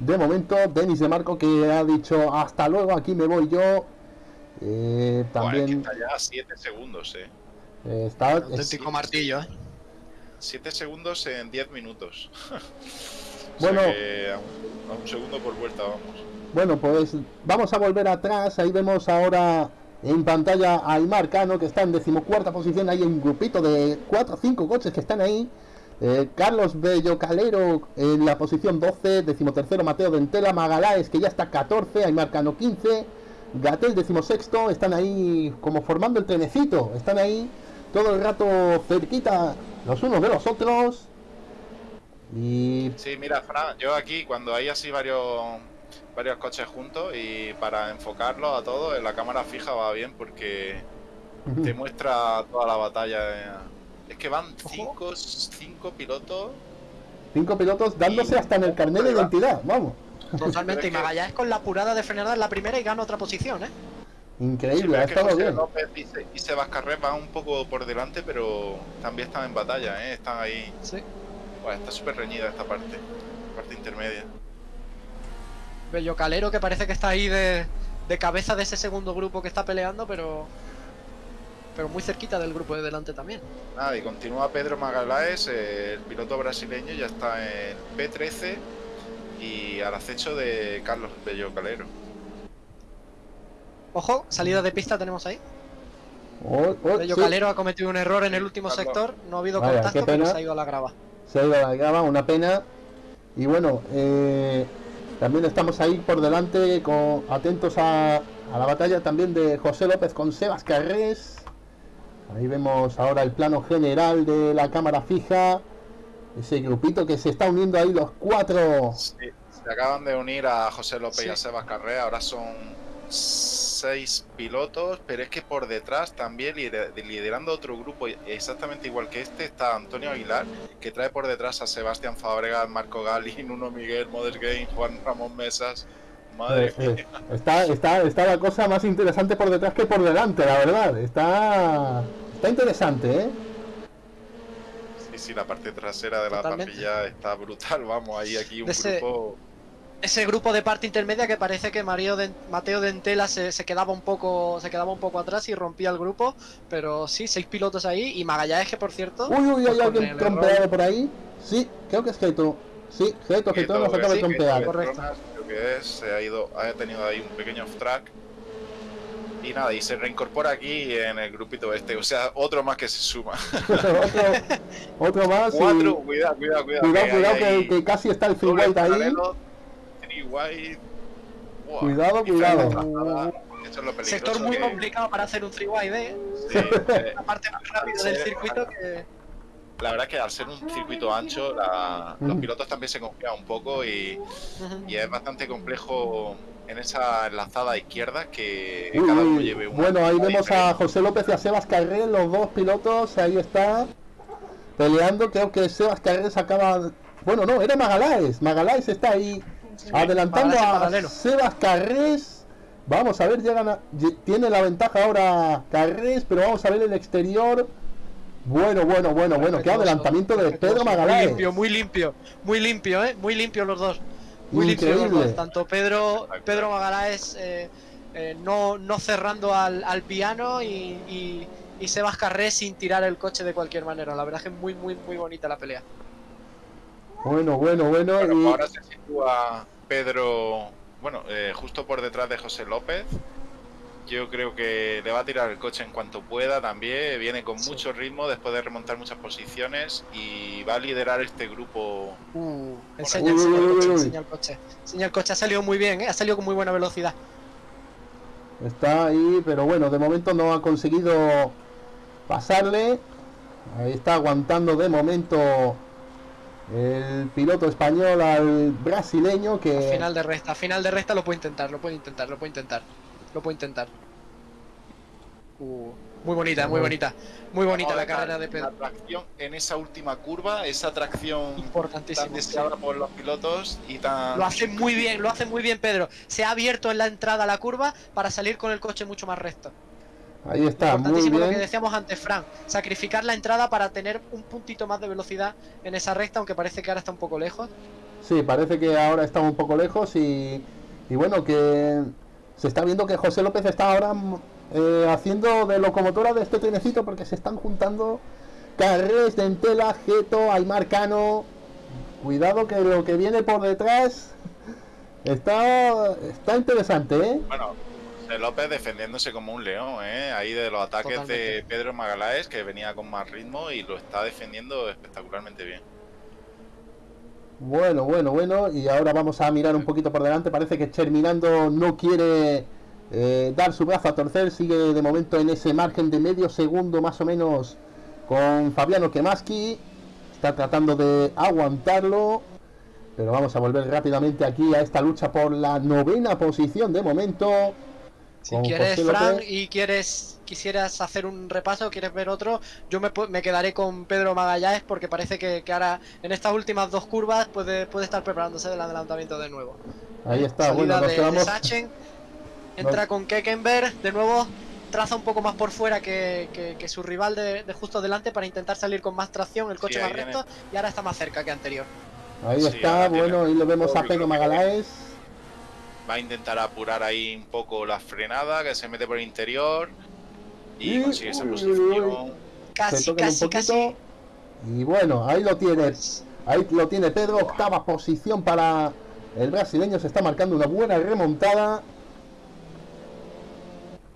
de momento Denis de Marco que ha dicho hasta luego, aquí me voy yo. Eh, Buah, es que también está ya a 7 segundos eh. eh, está Auténtico martillo, ¿eh? 7 segundos en 10 minutos O Bueno. sea que a, un, a un segundo por vuelta vamos Bueno, pues vamos a volver atrás. Ahí vemos ahora en pantalla a Aymar Cano, que está en decimocuarta posición. Hay un grupito de 4 o 5 coches que están ahí. Eh, Carlos Bello Calero en la posición 12, decimotercero Mateo Dentela, Magaláes que ya está 14, Aymar Cano 15, Gatel decimosexto, están ahí como formando el trenecito, están ahí todo el rato cerquita los unos de los otros. Y Sí, mira, Fran, yo aquí cuando hay así varios varios coches juntos y para enfocarlos a todos en la cámara fija va bien porque te muestra toda la batalla. eh. Es que van cinco, cinco pilotos. cinco pilotos dándose Y- hasta en el carnet de identidad, vamos. Totalmente. Y Magallanes con la apurada de frenada en la primera y gana otra posición, ¿eh? Increíble, ha estado José bien. López y, Se- y Sebas Carrés van un poco por delante, pero también están en batalla, ¿eh? están ahí. Sí. Buah, está súper reñida esta parte, parte intermedia. Bello Calero que parece que está ahí de, de cabeza de ese segundo grupo que está peleando, pero pero muy cerquita del grupo de delante también. Nada, y continúa Pedro Magaláes, eh, el piloto brasileño, ya está en P13 y al acecho de Carlos Bello Calero. Ojo, salida de pista tenemos ahí. Oh, oh, Bello sí, Calero ha cometido un error en el último Carlos. sector, no ha habido Vaya, contacto, pero se ha ido a la grava. se ha ido a la grava, una pena. Y bueno, eh, también estamos ahí por delante, con, atentos a, a la batalla también de José López con Sebas Carrés. Ahí vemos ahora el plano general de la cámara fija. Ese grupito que se está uniendo ahí los cuatro. Sí, se acaban de unir a José López y a. Sebas Carrera, ahora son seis pilotos, pero es que por detrás también lider- liderando otro grupo exactamente igual que este está Antonio Aguilar, que trae por detrás a Sebastián Fabregas, Marco Gali, Nuno Miguel, Modern Game, Juan Ramón Mesas. Madre Eh, eh, mía. está, está, está la cosa más interesante por detrás que por delante, la verdad. Está, está interesante, ¿eh? Sí, sí, la parte trasera de la parrilla está brutal, vamos, ahí aquí un De ese- grupo... Ese grupo de parte intermedia que parece que Mario Den- Mateo Dentela se, se quedaba un poco se quedaba un poco atrás y rompía el grupo, pero sí, seis pilotos ahí y Magallanes que por cierto Uy, uy, hay pues con alguien trompeado por ahí. Sí, creo que es Geito. Sí, Geito, Geito nos acaba de trompear. correcto. Petronas, creo que es, se ha ido, ha tenido ahí un pequeño off track. Y nada, y se reincorpora aquí en el grupito este, o sea, otro más que se suma. otro, otro más. y- Cuatro, cuidado, cuidado, cuidado. Cuidado, que cuidado, hay que, casi está el free doble white ahí. paralelo, white. Cuidado, cuidado. trazada. Eso es lo peligroso Sector muy que- complicado para hacer un 3 wide, ¿eh? sí, eh, La parte más rápida del circuito que. la verdad es que al ser un circuito ancho, la- los pilotos también se confían un poco y, es bastante complejo en esa enlazada izquierda que Uy, cada uno lleve una. Bueno, ahí vemos a. José López y a Sebas Carré, los dos pilotos, ahí está, peleando. Creo que Sebas Carré acaba. Bueno, no, era Magaláes. Magaláes está ahí adelantando a paralelo. Sebas Carrés. Vamos a ver, llegan a- tiene la ventaja ahora Carrés, pero vamos a ver el exterior. Bueno, bueno, bueno, bueno, qué adelantamiento de. Pedro Muy Magaláes. limpio, muy limpio, muy limpio, ¿eh? Muy limpio los dos. Muy limpio los Increíble. dos. Tanto Pedro, Pedro Magaláes eh, eh, no, no cerrando al, al piano y, y, y Sebas Carré sin tirar el coche de cualquier manera. La verdad es que es muy, muy, muy bonita la pelea. Bueno, bueno, bueno. Bueno, y- pues ahora se sitúa Pedro, bueno, eh, justo por detrás de José López. Yo creo que le va a tirar el coche en cuanto pueda también. Viene con Sí. mucho ritmo después de remontar muchas posiciones y va a liderar este grupo. Uh, enseña, Uy, enseña uy, el coche, uy. enseña el coche. Enseña el coche, ha salido muy bien, ¿eh? ha salido con muy buena velocidad. Está ahí, pero bueno, de momento no ha conseguido pasarle. Ahí está aguantando de momento el piloto español al brasileño que... Final de recta, final de recta lo puede intentar, lo puede intentar, lo puede intentar. Lo puede intentar. Uh, muy bonita, muy bonita. Muy bonita a la ver carrera de La Pedro. tracción en esa última curva, esa tracción tan Importantísimo. sí. deseada por los pilotos y tan. Lo hace muy bien, lo hace muy bien Pedro. Se ha abierto en la entrada a la curva para salir con el coche mucho más recto. Ahí está, muy Importantísimo lo que bien. decíamos antes, Fran. Sacrificar la entrada para tener un puntito más de velocidad en esa recta, aunque parece que ahora está un poco lejos. Sí, parece que ahora está un poco lejos y, y bueno, que se está viendo que José López está ahora mm, eh, haciendo de locomotora de este trenecito porque se están juntando Carrés, Dentela, Geto, Aymar Cano. Cuidado que lo que viene por detrás está, está interesante, ¿eh? Bueno, José López defendiéndose como un león, ¿eh? Ahí de los ataques de. Pedro Magaláes, que venía con más ritmo y lo está defendiendo espectacularmente bien. Bueno, bueno, bueno. Y ahora vamos a mirar un poquito por delante. Parece que Terminando no quiere eh, dar su brazo a torcer. Sigue de momento en ese margen de medio segundo más o menos con Fabiano Kemaski. Está tratando de aguantarlo. Pero vamos a volver rápidamente aquí a esta lucha por la novena posición de momento. Si quieres, Fran, López. y quieres quisieras hacer un repaso, quieres ver otro, yo me, me quedaré con Pedro Magallanes porque parece que, que ahora en estas últimas dos curvas puede, puede estar preparándose del adelantamiento de nuevo. Ahí está. Salida Bueno, nos de, de. Sachen, entra con Kekenberg, de nuevo traza un poco más por fuera que, que- que su rival de, de justo delante para intentar salir con más tracción, el coche más viene. recto, y ahora está más cerca que anterior. Ahí Sí, está. Bueno, ahí le vemos a Pedro bloque. Va a intentar apurar ahí un poco la frenada, que se mete por el interior y consigue esa posición. Se Casi, casi, poquito. casi. Y bueno, ahí lo tiene. Ahí lo tiene Pedro, octava posición para el brasileño. Se está marcando una buena remontada.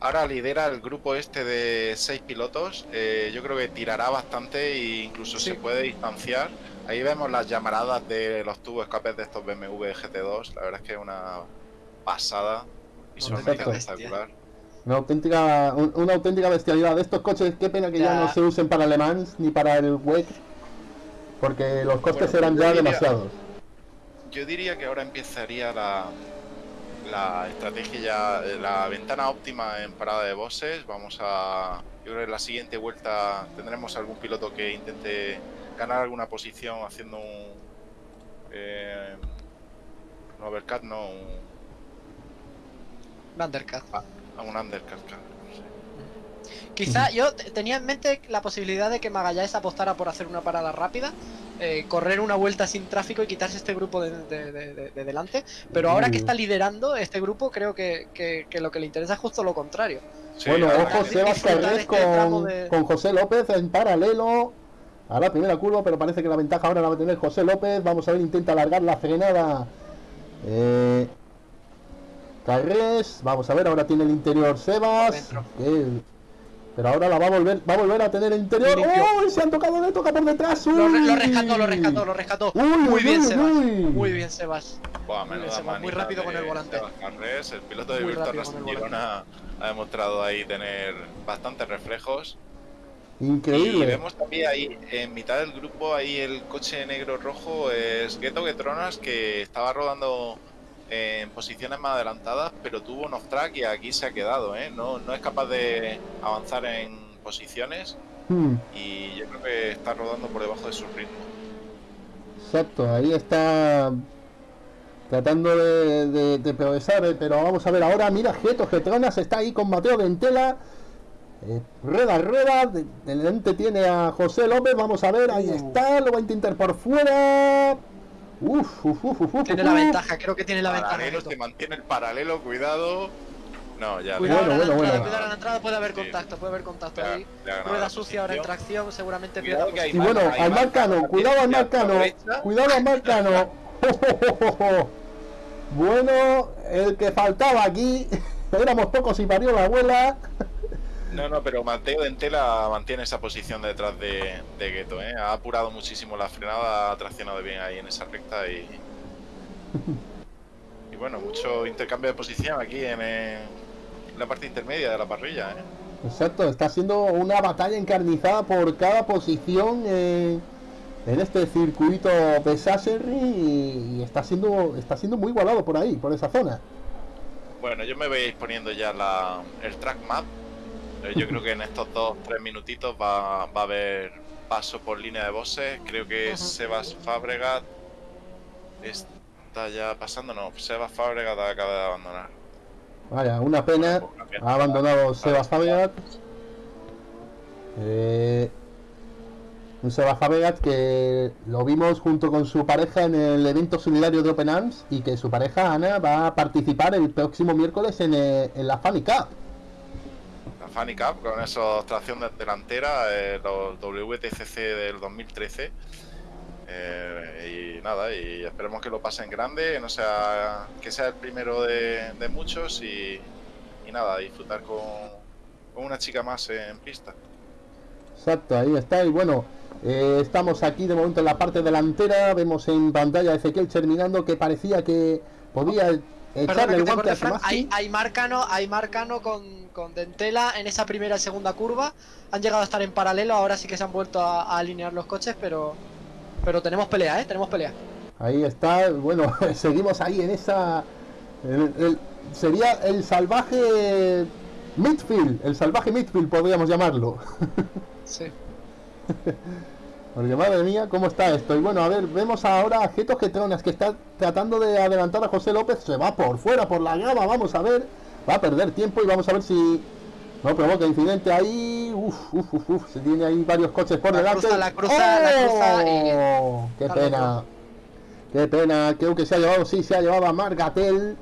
Ahora lidera el grupo este de seis pilotos. eh, yo creo que tirará bastante e incluso Sí. se puede distanciar. Ahí vemos las llamaradas de los tubos escapes de estos BMW GT2. La verdad es que es una pasada. Visualmente espectacular. Una auténtica, un- una auténtica bestialidad. De estos coches, qué pena que ya, Ya. no se usen para Le Mans ni para el WEC. Porque los costes Bueno, eran ya diría- demasiados. Yo diría que ahora empezaría la, la estrategia, ya, la ventana óptima en parada de bosses. Vamos a. Yo creo que en la siguiente vuelta tendremos algún piloto que intente ganar alguna posición haciendo un. Eh, un overcut, no, un, Vanderkat. a un undercut, claro, sí. Quizá yo te- tenía en mente la posibilidad de que Magallanes apostara por hacer una parada rápida, eh, correr una vuelta sin tráfico y quitarse este grupo de, de- de- de- de delante. Pero ahora que está liderando este grupo, creo que, que- que lo que le interesa es justo lo contrario. Sí, bueno, ahora ojo, Sebas Carrés este con, de- con José López en paralelo. A la primera curva, pero parece que la ventaja ahora la va a tener José López. Vamos a ver, intenta alargar la frenada. Eh, Carres, vamos a ver, ahora tiene el interior Sebas. Pero ahora la va a volver, va a volver a tener el interior. Limpio. ¡Oh! Se han tocado, le toca por detrás. Lo, re- lo ¡Uy! rescató, lo rescató, lo rescató. Uy, muy uy, bien, uy, Sebas. uy. Muy bien, Sebas. Buah, Muy bien, Sebas, muy rápido con el volante. Sebas Carrés, el piloto de Virtual Girona ha demostrado ahí tener bastantes reflejos. Y Increíble. vemos también ahí, en mitad del grupo, ahí el coche negro rojo es Ghetto Getronas que estaba rodando en posiciones más adelantadas, pero tuvo un off-track y aquí se ha quedado, ¿eh? No, no es capaz de avanzar en posiciones Hmm, y yo creo que está rodando por debajo de su ritmo. exacto, ahí está tratando de, de- de progresar, eh, pero vamos a ver ahora, mira, Geto Getronas está ahí con Mateo Dentela. Eh, rueda, rueda, de- delante tiene a José López, vamos a ver, ahí Uh. está, lo va a intentar por fuera. Uf, uf, uf, uf, Tiene uf. la ventaja, creo que tiene la ventaja. Paralelo, se mantiene el paralelo, cuidado. No, ya. Cuidado Bueno, a la bueno, entrada, bueno. cuidado a la entrada, puede haber Sí. contacto, puede haber contacto ahí. Rueda sucia ahora en tracción, seguramente Cuidado pierda que hay Y bueno, al marca, Marcano, cuidado al Marcano, cuidado al Marcano. Bueno, el que faltaba aquí, éramos pocos y parió la abuela. No, no, pero Mateo Dentela mantiene esa posición detrás de, de Gueto, ¿eh? Ha apurado muchísimo la frenada, ha traccionado bien ahí en esa recta y. Y bueno, mucho intercambio de posición aquí en, eh, la parte intermedia de la parrilla, ¿eh? Exacto, está siendo una batalla encarnizada por cada posición eh, en este circuito de Sasserry y, y está siendo está siendo muy igualado por ahí, por esa zona. Bueno, yo me voy a ir poniendo ya la, el track map. Yo creo que en estos dos, tres minutitos va, va a haber paso por línea de bosses. Creo que. Sebas Fabregat está ya pasando. No, Sebas Fabregat acaba de abandonar. Vaya, una pena. Ha abandonado Sebas Fabregat. Eh, un Sebas Fabregat que lo vimos junto con su pareja en el evento solidario de Open Arms y que su pareja Ana va a participar el próximo miércoles en, eh, en la Funny Cup. Fanny Cup con esos tracción de- delantera, eh, los WTCC del 2013. Eh, y nada, y esperemos que lo pasen grande, no sea, que sea el primero de, muchos y, nada, disfrutar con, con una chica más en pista. Exacto, ahí está. Y bueno, eh, estamos aquí de momento en la parte delantera. Vemos en pantalla a Ezequiel terminando que parecía que podía echarle el guante a. Hay, hay Marcano, hay Marcano con, con Dentela en esa primera y segunda curva. Han llegado a estar en paralelo, ahora sí que se han vuelto a, a alinear los coches, pero pero tenemos pelea, ¿eh? Tenemos pelea. Ahí está, bueno, seguimos ahí en esa. el- el- sería el salvaje midfield, el salvaje midfield podríamos llamarlo. Sí. Porque madre mía, ¿cómo está esto? Y bueno, a ver, vemos ahora a Geto Getronas que está tratando de adelantar a José López, se va por fuera, por la grava, vamos a ver, va a perder tiempo y vamos a ver si no provoca incidente ahí. Uf, uf, uf, uf, se tiene ahí varios coches por La delante. cruza, la cruza, la cruza y- ¡Oh! ¡Qué Al pena! ¡Qué pena! Creo que se ha llevado, sí, se ha llevado a Margatel.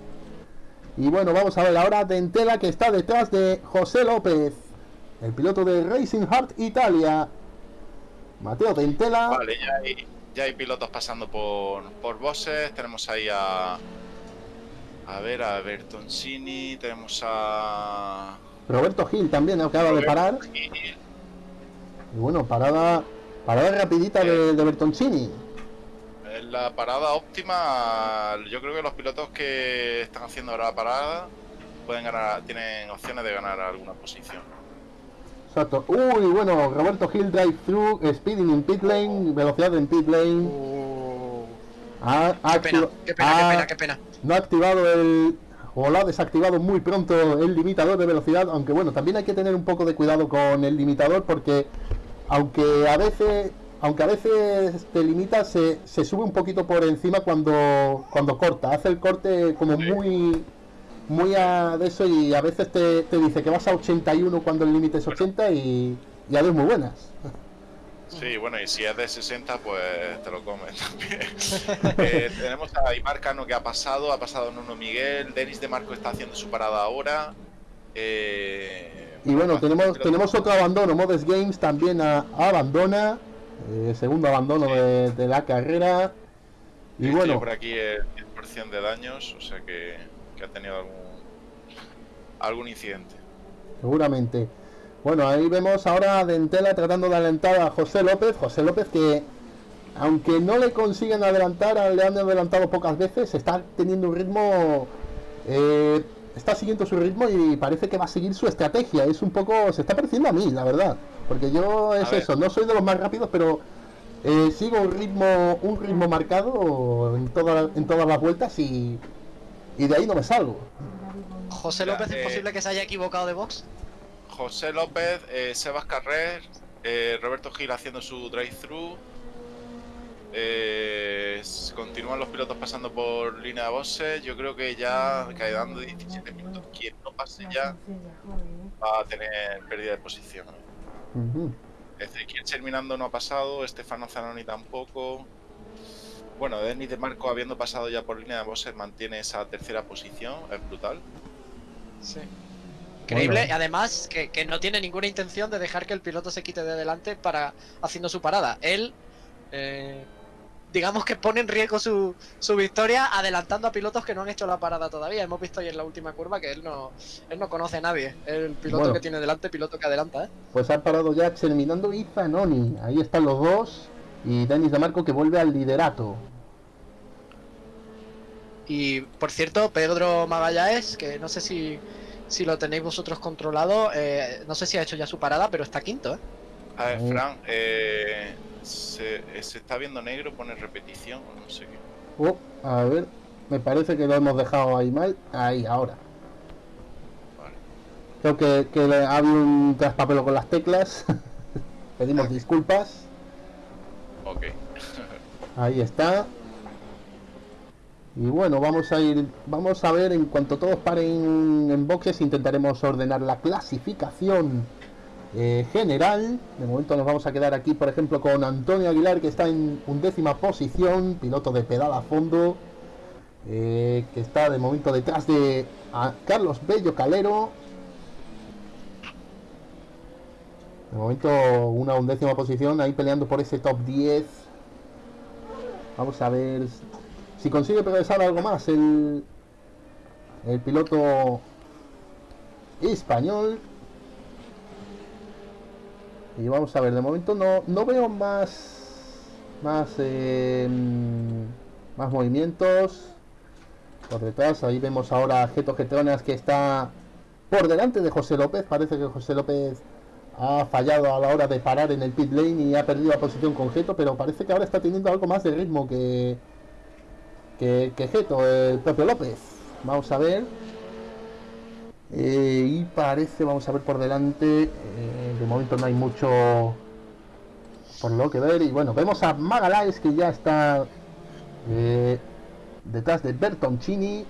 Y bueno, vamos a ver ahora Dentela que está detrás de José López, el piloto de Racing Heart Italia. Mateo Dentela. Vale, ya hay, ya hay pilotos pasando por, por bosses. Tenemos ahí a. A ver, a Bertoncini. Tenemos a. Roberto Gil también acaba de parar. Gil. Y bueno, parada, parada rapidita de, de Bertoncini. En la parada óptima, yo creo que los pilotos que están haciendo ahora la parada pueden ganar, tienen opciones de ganar alguna posición. Exacto. Uy, bueno, Roberto Gil drive through, speeding in pit lane, velocidad en pit lane. Ha, ha Qué pena, qué pena, ha- qué pena, qué pena. No ha activado el. O lo ha desactivado muy pronto el limitador de velocidad. Aunque bueno, también hay que tener un poco de cuidado con el limitador porque. Aunque a veces. Aunque a veces te limita, se, se sube un poquito por encima cuando, cuando corta. Hace el corte como Sí. muy. Muy a de eso y a veces te, te dice que vas a 81 cuando el límite es 80 y, y adiós muy buenas. Sí, bueno, y si es de 60, pues te lo comes también. Eh, tenemos a Imar Cano que ha pasado, ha pasado Nuno Miguel, Denis de Marco está haciendo su parada ahora. Eh, Y bueno, tenemos, tenemos otro abandono. Modes Games también a- abandona. eh, segundo abandono Sí. de, de la carrera. Y Estoy bueno, por aquí el 10% de daños, o sea que, que ha tenido algún algún incidente. seguramente. Bueno, ahí vemos ahora a Dentela tratando de adelantar a José López. José López que, aunque no le consiguen adelantar, le han adelantado pocas veces, está teniendo un ritmo... eh, está siguiendo su ritmo y parece que va a seguir su estrategia. Es un poco... Se está pareciendo a mí, la verdad. Porque yo es eso, no soy de los más rápidos, pero eh, sigo un ritmo, un ritmo marcado en, toda- en todas las vueltas y, y de ahí no me salgo. José López, eh, ¿es posible que se haya equivocado de box? José López, eh, Sebas Carrer, eh, Roberto Gil haciendo su drive-thru. Eh, continúan los pilotos pasando por línea de boxes. Yo creo que ya quedando 17 minutos, quien no pase ya va a tener pérdida de posición. Ujú. Es decir, quien terminando no ha pasado, Estefano Zanoni tampoco. Bueno, Denis de Marco, habiendo pasado ya por línea de boxes, mantiene esa tercera posición, es brutal. Sí. Increíble, Bueno. y además que, que no tiene ninguna intención de dejar que el piloto se quite de delante para haciendo su parada. Él, eh, digamos que pone en riesgo su, su victoria adelantando a pilotos que no han hecho la parada todavía. Hemos visto ahí en la última curva que él no, él no conoce a nadie. El piloto Bueno. que tiene delante, piloto que adelanta, ¿eh? Pues ha parado ya terminando y Zanoni. Ahí están los dos. Y Denis de Marco que vuelve al liderato. Y por cierto, Pedro Magallanes, que no sé si, si lo tenéis vosotros controlado, eh, no sé si ha hecho ya su parada, pero está quinto, ¿eh? A ver, Oh. Fran, eh, se, se está viendo negro, pone repetición o no sé qué. Oh, a ver, me parece que lo hemos dejado ahí mal. Ahí, ahora. Vale. Creo que, que le- ha habido un traspapelo con las teclas. Pedimos disculpas. Ok. Ahí está. Y bueno, vamos a ir, vamos a ver en cuanto todos paren en boxes, intentaremos ordenar la clasificación eh, general. De momento nos vamos a quedar aquí, por ejemplo, con Antonio Aguilar, que está en undécima posición, piloto de pedal a fondo, eh, que está de momento detrás de a Carlos Bello Calero. De momento una undécima posición, ahí peleando por ese top 10. Vamos a ver si consigue progresar algo más el, el piloto español. Y vamos a ver, de momento no, no veo más más eh, más movimientos por detrás. Ahí vemos ahora a Geto Getronas que está por delante de José López. Parece que José López ha fallado a la hora de parar en el pit lane y ha perdido la posición con Geto, pero parece que ahora está teniendo algo más de ritmo que que, que Geto, el propio López. Vamos a ver. Eh, y parece, vamos a ver por delante. eh, de momento no hay mucho por lo que ver. Y bueno, vemos a Magaláes que ya está eh, detrás de Bertoncini.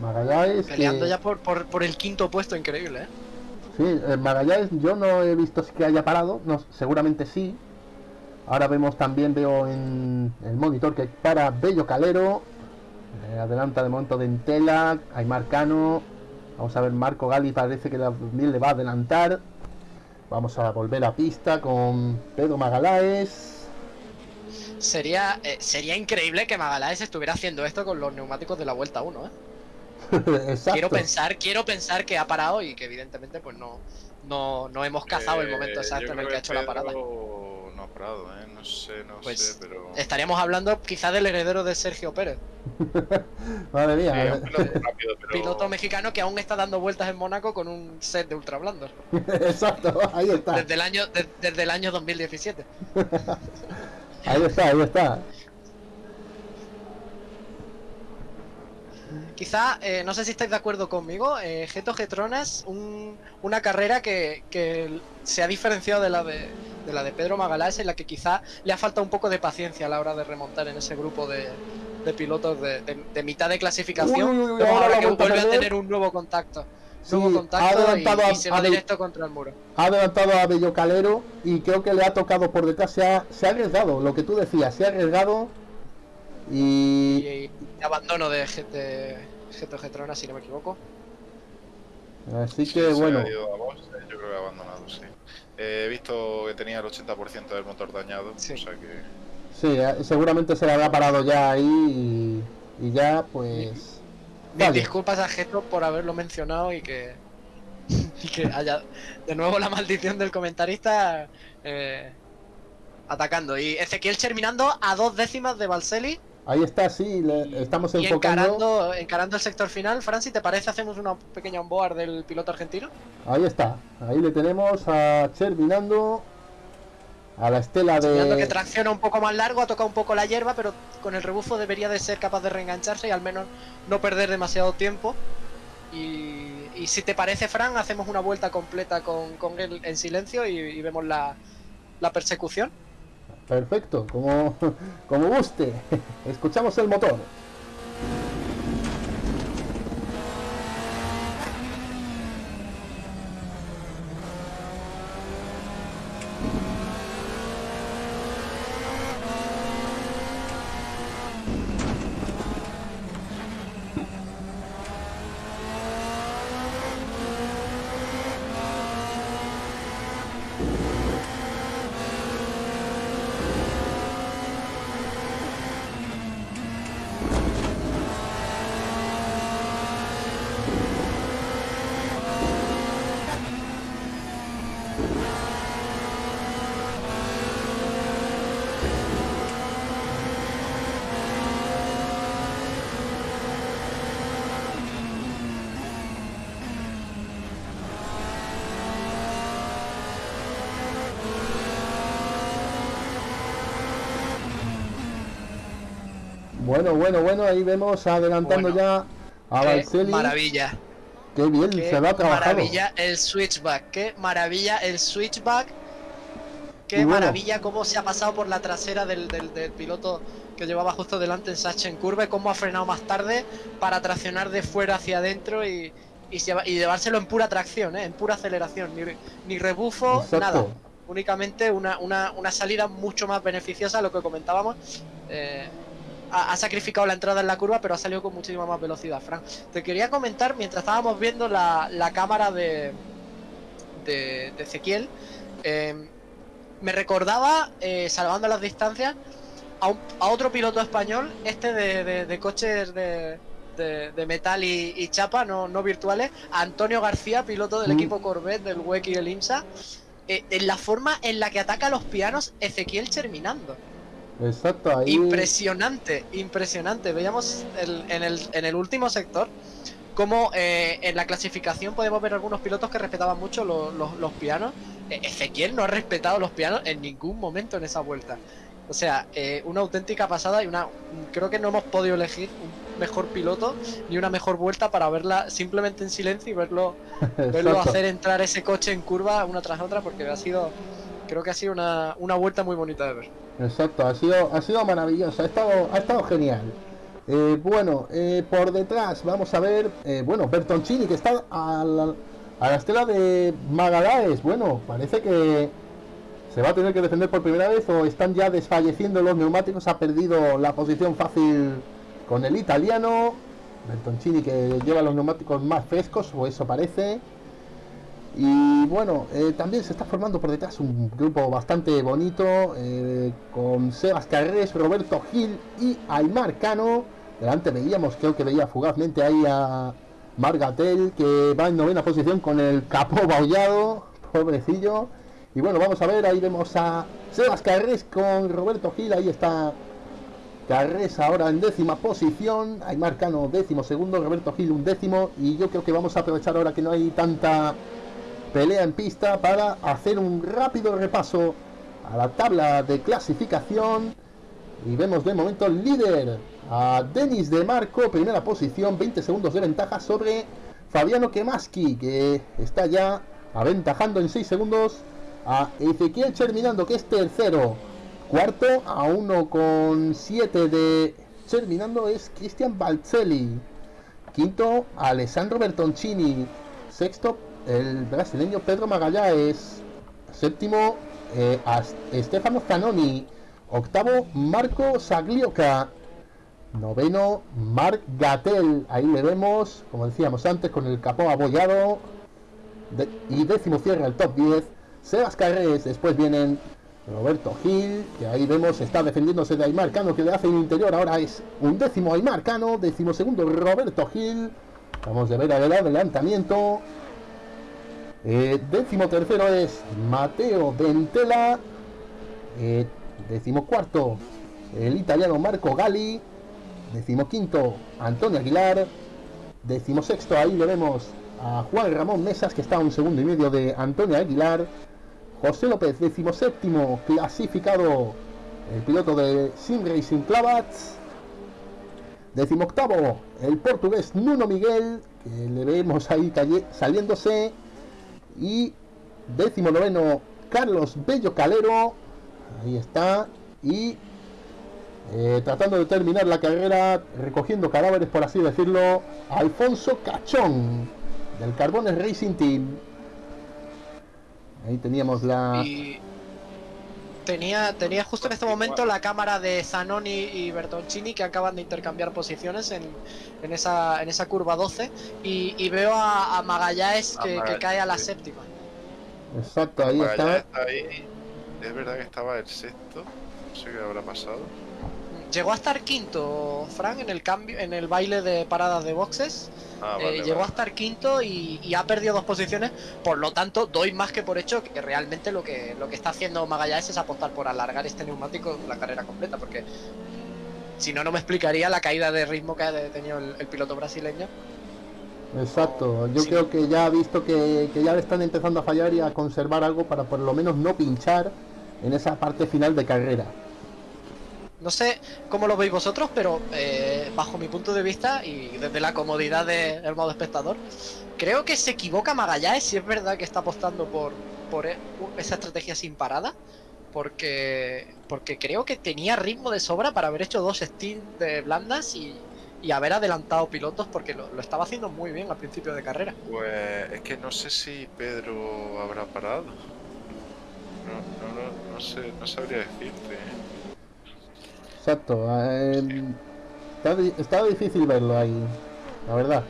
Magaláes que- Peleando ya por, por, por el quinto puesto, increíble, ¿eh? Sí, eh, Magallanes yo no he visto que haya parado, no, seguramente sí. Ahora vemos también, veo en el monitor que para Bello Calero. Eh, adelanta de momento de Entela, Aymar Cano. Vamos a ver, Marco Gali parece que también le va a adelantar. Vamos a volver a pista con Pedro Magaláes. Sería, eh, sería increíble que Magaláes estuviera haciendo esto con los neumáticos de la vuelta 1, ¿eh? Exacto. Quiero pensar, quiero pensar que ha parado y que evidentemente pues no, no, no hemos cazado el Eh, momento exacto en el que ha hecho la parada. No ha parado, ¿eh? No sé, no Pues, sé, pero... Estaríamos hablando quizá del heredero de Sergio Pérez, Madre mía. un piloto rápido, pero... piloto mexicano que aún está dando vueltas en Mónaco con un set de ultra blandos Exacto, ahí está. desde el año de- desde el año 2017. Ahí está, ahí está. Quizá, eh, no sé si estáis de acuerdo conmigo, eh, Geto Getronas, un, una carrera que, que se ha diferenciado de la de, de la de Pedro Magaláes, en la que quizá le ha faltado un poco de paciencia a la hora de remontar en ese grupo de, de pilotos de, de- mitad de clasificación. Uy, uy, uy, ahora que vuelve a tener un nuevo contacto. Sí, ha y, adelantado a- y se va a- directo contra el muro. ha adelantado a Bello Calero y creo que le ha tocado por detrás, se ha, se ha arriesgado, lo que tú decías, se ha arriesgado Y, abandono de, Ge- de Geto Getronas, si no me equivoco. así Sí, que bueno, ha ido a boxe, yo creo que ha abandonado, sí. Eh, he visto que tenía el 80% del motor dañado, Sí. o sea que... sí, eh, seguramente se le habrá parado ya ahí y, y ya pues Mis vale. disculpas a Geto por haberlo mencionado y que y que haya de nuevo la maldición del comentarista eh, atacando. Y Ezequiel terminando a dos décimas de Balseli Ahí está, sí, le- estamos y enfocando. encarando, encarando el sector final. Francis, ¿te parece hacemos una pequeña onboard del piloto argentino? Ahí está, ahí le tenemos a Cherminando, a la estela Mirando que de... tracciona un poco más largo, ha tocado un poco la hierba, pero con el rebufo debería de ser capaz de reengancharse y al menos no perder demasiado tiempo. Y, y si te parece, Fran, hacemos una vuelta completa con, con él en silencio y, y vemos la, la persecución. Perfecto, como, como guste. Escuchamos el motor. Bueno, bueno, ahí vemos adelantando Bueno. ya a Balcelli. maravilla. Qué bien Qué se va trabajado. maravilla el switchback. Qué maravilla el switchback. Qué Y bueno. maravilla cómo se ha pasado por la trasera del, del- del piloto que llevaba justo delante en Sachen Curve. Cómo ha frenado más tarde para traccionar de fuera hacia adentro y, y, y llevárselo en pura tracción, ¿eh? en pura aceleración. Ni, ni rebufo, Exacto. nada. Únicamente una, una, una salida mucho más beneficiosa a lo que comentábamos. Eh, ha, ha sacrificado la entrada en la curva, pero ha salido con muchísima más velocidad, Frank. Te quería comentar, mientras estábamos viendo la, la cámara de, de, de Ezequiel, eh, me recordaba, eh, salvando las distancias, a, un- a otro piloto español, este de, de- de coches de, de- metal y, y chapa, no, no virtuales, a Antonio García, piloto del Mm. equipo Corvette, del WEC y del IMSA, eh, en la forma en la que ataca los pianos Ezequiel terminando. Exacto, ahí. Impresionante, impresionante. Veíamos el- en, el, en el último sector como eh, en la clasificación podemos ver algunos pilotos que respetaban mucho los, los- los pianos. Eh, Ezequiel no ha respetado los pianos en ningún momento en esa vuelta. O sea, eh, una auténtica pasada y una. Creo que no hemos podido elegir un mejor piloto ni una mejor vuelta para verla simplemente en silencio y verlo, verlo hacer entrar ese coche en curva una tras otra porque ha sido. Creo que ha sido una, una vuelta muy bonita de ver. Exacto, ha sido, ha sido maravilloso, ha estado, ha estado genial. Eh, bueno, eh, por detrás vamos a ver, eh, bueno, Bertoncini que está a la, a la estela de Magalaes. Bueno, parece que se va a tener que defender por primera vez o están ya desfalleciendo los neumáticos. Ha perdido la posición fácil con el italiano. Bertoncini que lleva los neumáticos más frescos, o eso parece. Y bueno, eh, también se está formando por detrás un grupo bastante bonito eh, con Sebas Carrés, Roberto Gil y Aymar Cano. Delante veíamos, creo que veía fugazmente ahí a Margatel que va en novena posición con el capó baullado, pobrecillo. Y bueno, vamos a ver, ahí vemos a Sebas Carrés con Roberto Gil, ahí está Carrés ahora en décima posición, Aymar Cano décimo segundo, Roberto Gil un décimo y yo creo que vamos a aprovechar ahora que no hay tanta pelea en pista para hacer un rápido repaso a la tabla de clasificación y vemos de momento líder a Denis de Marco, primera posición, 20 segundos de ventaja sobre Fabiano Kemaski, que está ya aventajando en 6 segundos a Ezequiel Terminando, que es tercero. Cuarto a 1,7 de Terminando es Cristian Balzelli. Quinto, Alessandro Bertoncini. Sexto, el brasileño Pedro Magallanes. Séptimo, eh, Stefano Zanoni. Octavo, Marco Saglioca. Noveno, Marc Gatel. Ahí le vemos, como decíamos antes, con el capó abollado. De- y décimo cierra el top 10. Sebas Carrés. Después vienen Roberto Gil, que ahí vemos está defendiéndose de Aymar Cano, que le hace un interior. Ahora es un décimo Aymar Cano. Décimo segundo Roberto Gil. Vamos a ver el adelantamiento. Eh, décimo tercero es Mateo Dentela. Eh, décimo cuarto, el italiano Marco Gali. Décimo quinto, Antonio Aguilar. Décimo sexto, ahí le vemos a Juan Ramón Mesas, que está a un segundo y medio de Antonio Aguilar. José López, décimo séptimo, clasificado el piloto de Sim Racing Clavats. Décimo octavo, el portugués Nuno Miguel, que le vemos ahí saliéndose. Y décimo noveno, Carlos Bello Calero. Ahí está. Y eh, tratando de terminar la carrera, recogiendo cadáveres, por así decirlo, Alfonso Cachón, del Carbones Racing Team. Ahí teníamos la... tenía, tenía justo en este momento la cámara de Zanoni y Bertoncini que acaban de intercambiar posiciones en, en, esa, en esa curva 12 y, y veo a, a Magallanes que, cae a la sí. séptima. Exacto, ahí Magallanes está ahí. Es verdad que estaba el sexto. No sé qué habrá pasado. Llegó a estar quinto, Frank, en el cambio, en el baile de paradas de boxes. Ah, Eh, vale, llegó a estar quinto y, y ha perdido dos posiciones. Por lo tanto, doy más que por hecho que realmente lo que, lo que está haciendo Magallanes es apostar por alargar este neumático la carrera completa. Porque si no, no me explicaría la caída de ritmo que ha tenido el, el piloto brasileño. Exacto, yo Sí. creo que ya ha visto que, que ya le están empezando a fallar y a conservar algo para por lo menos no pinchar en esa parte final de carrera. No sé cómo lo veis vosotros, pero eh, bajo mi punto de vista y desde la comodidad del modo espectador, creo que se equivoca Magallanes si es verdad que está apostando por, por e- esa estrategia sin parada. Porque, porque creo que tenía ritmo de sobra para haber hecho dos stints de blandas y, haber adelantado pilotos porque lo, estaba haciendo muy bien al principio de carrera. Pues es que no sé si Pedro habrá parado. No, no, no, no sé, no sabría decirte. Exacto, eh, está, di- está difícil verlo ahí, la verdad.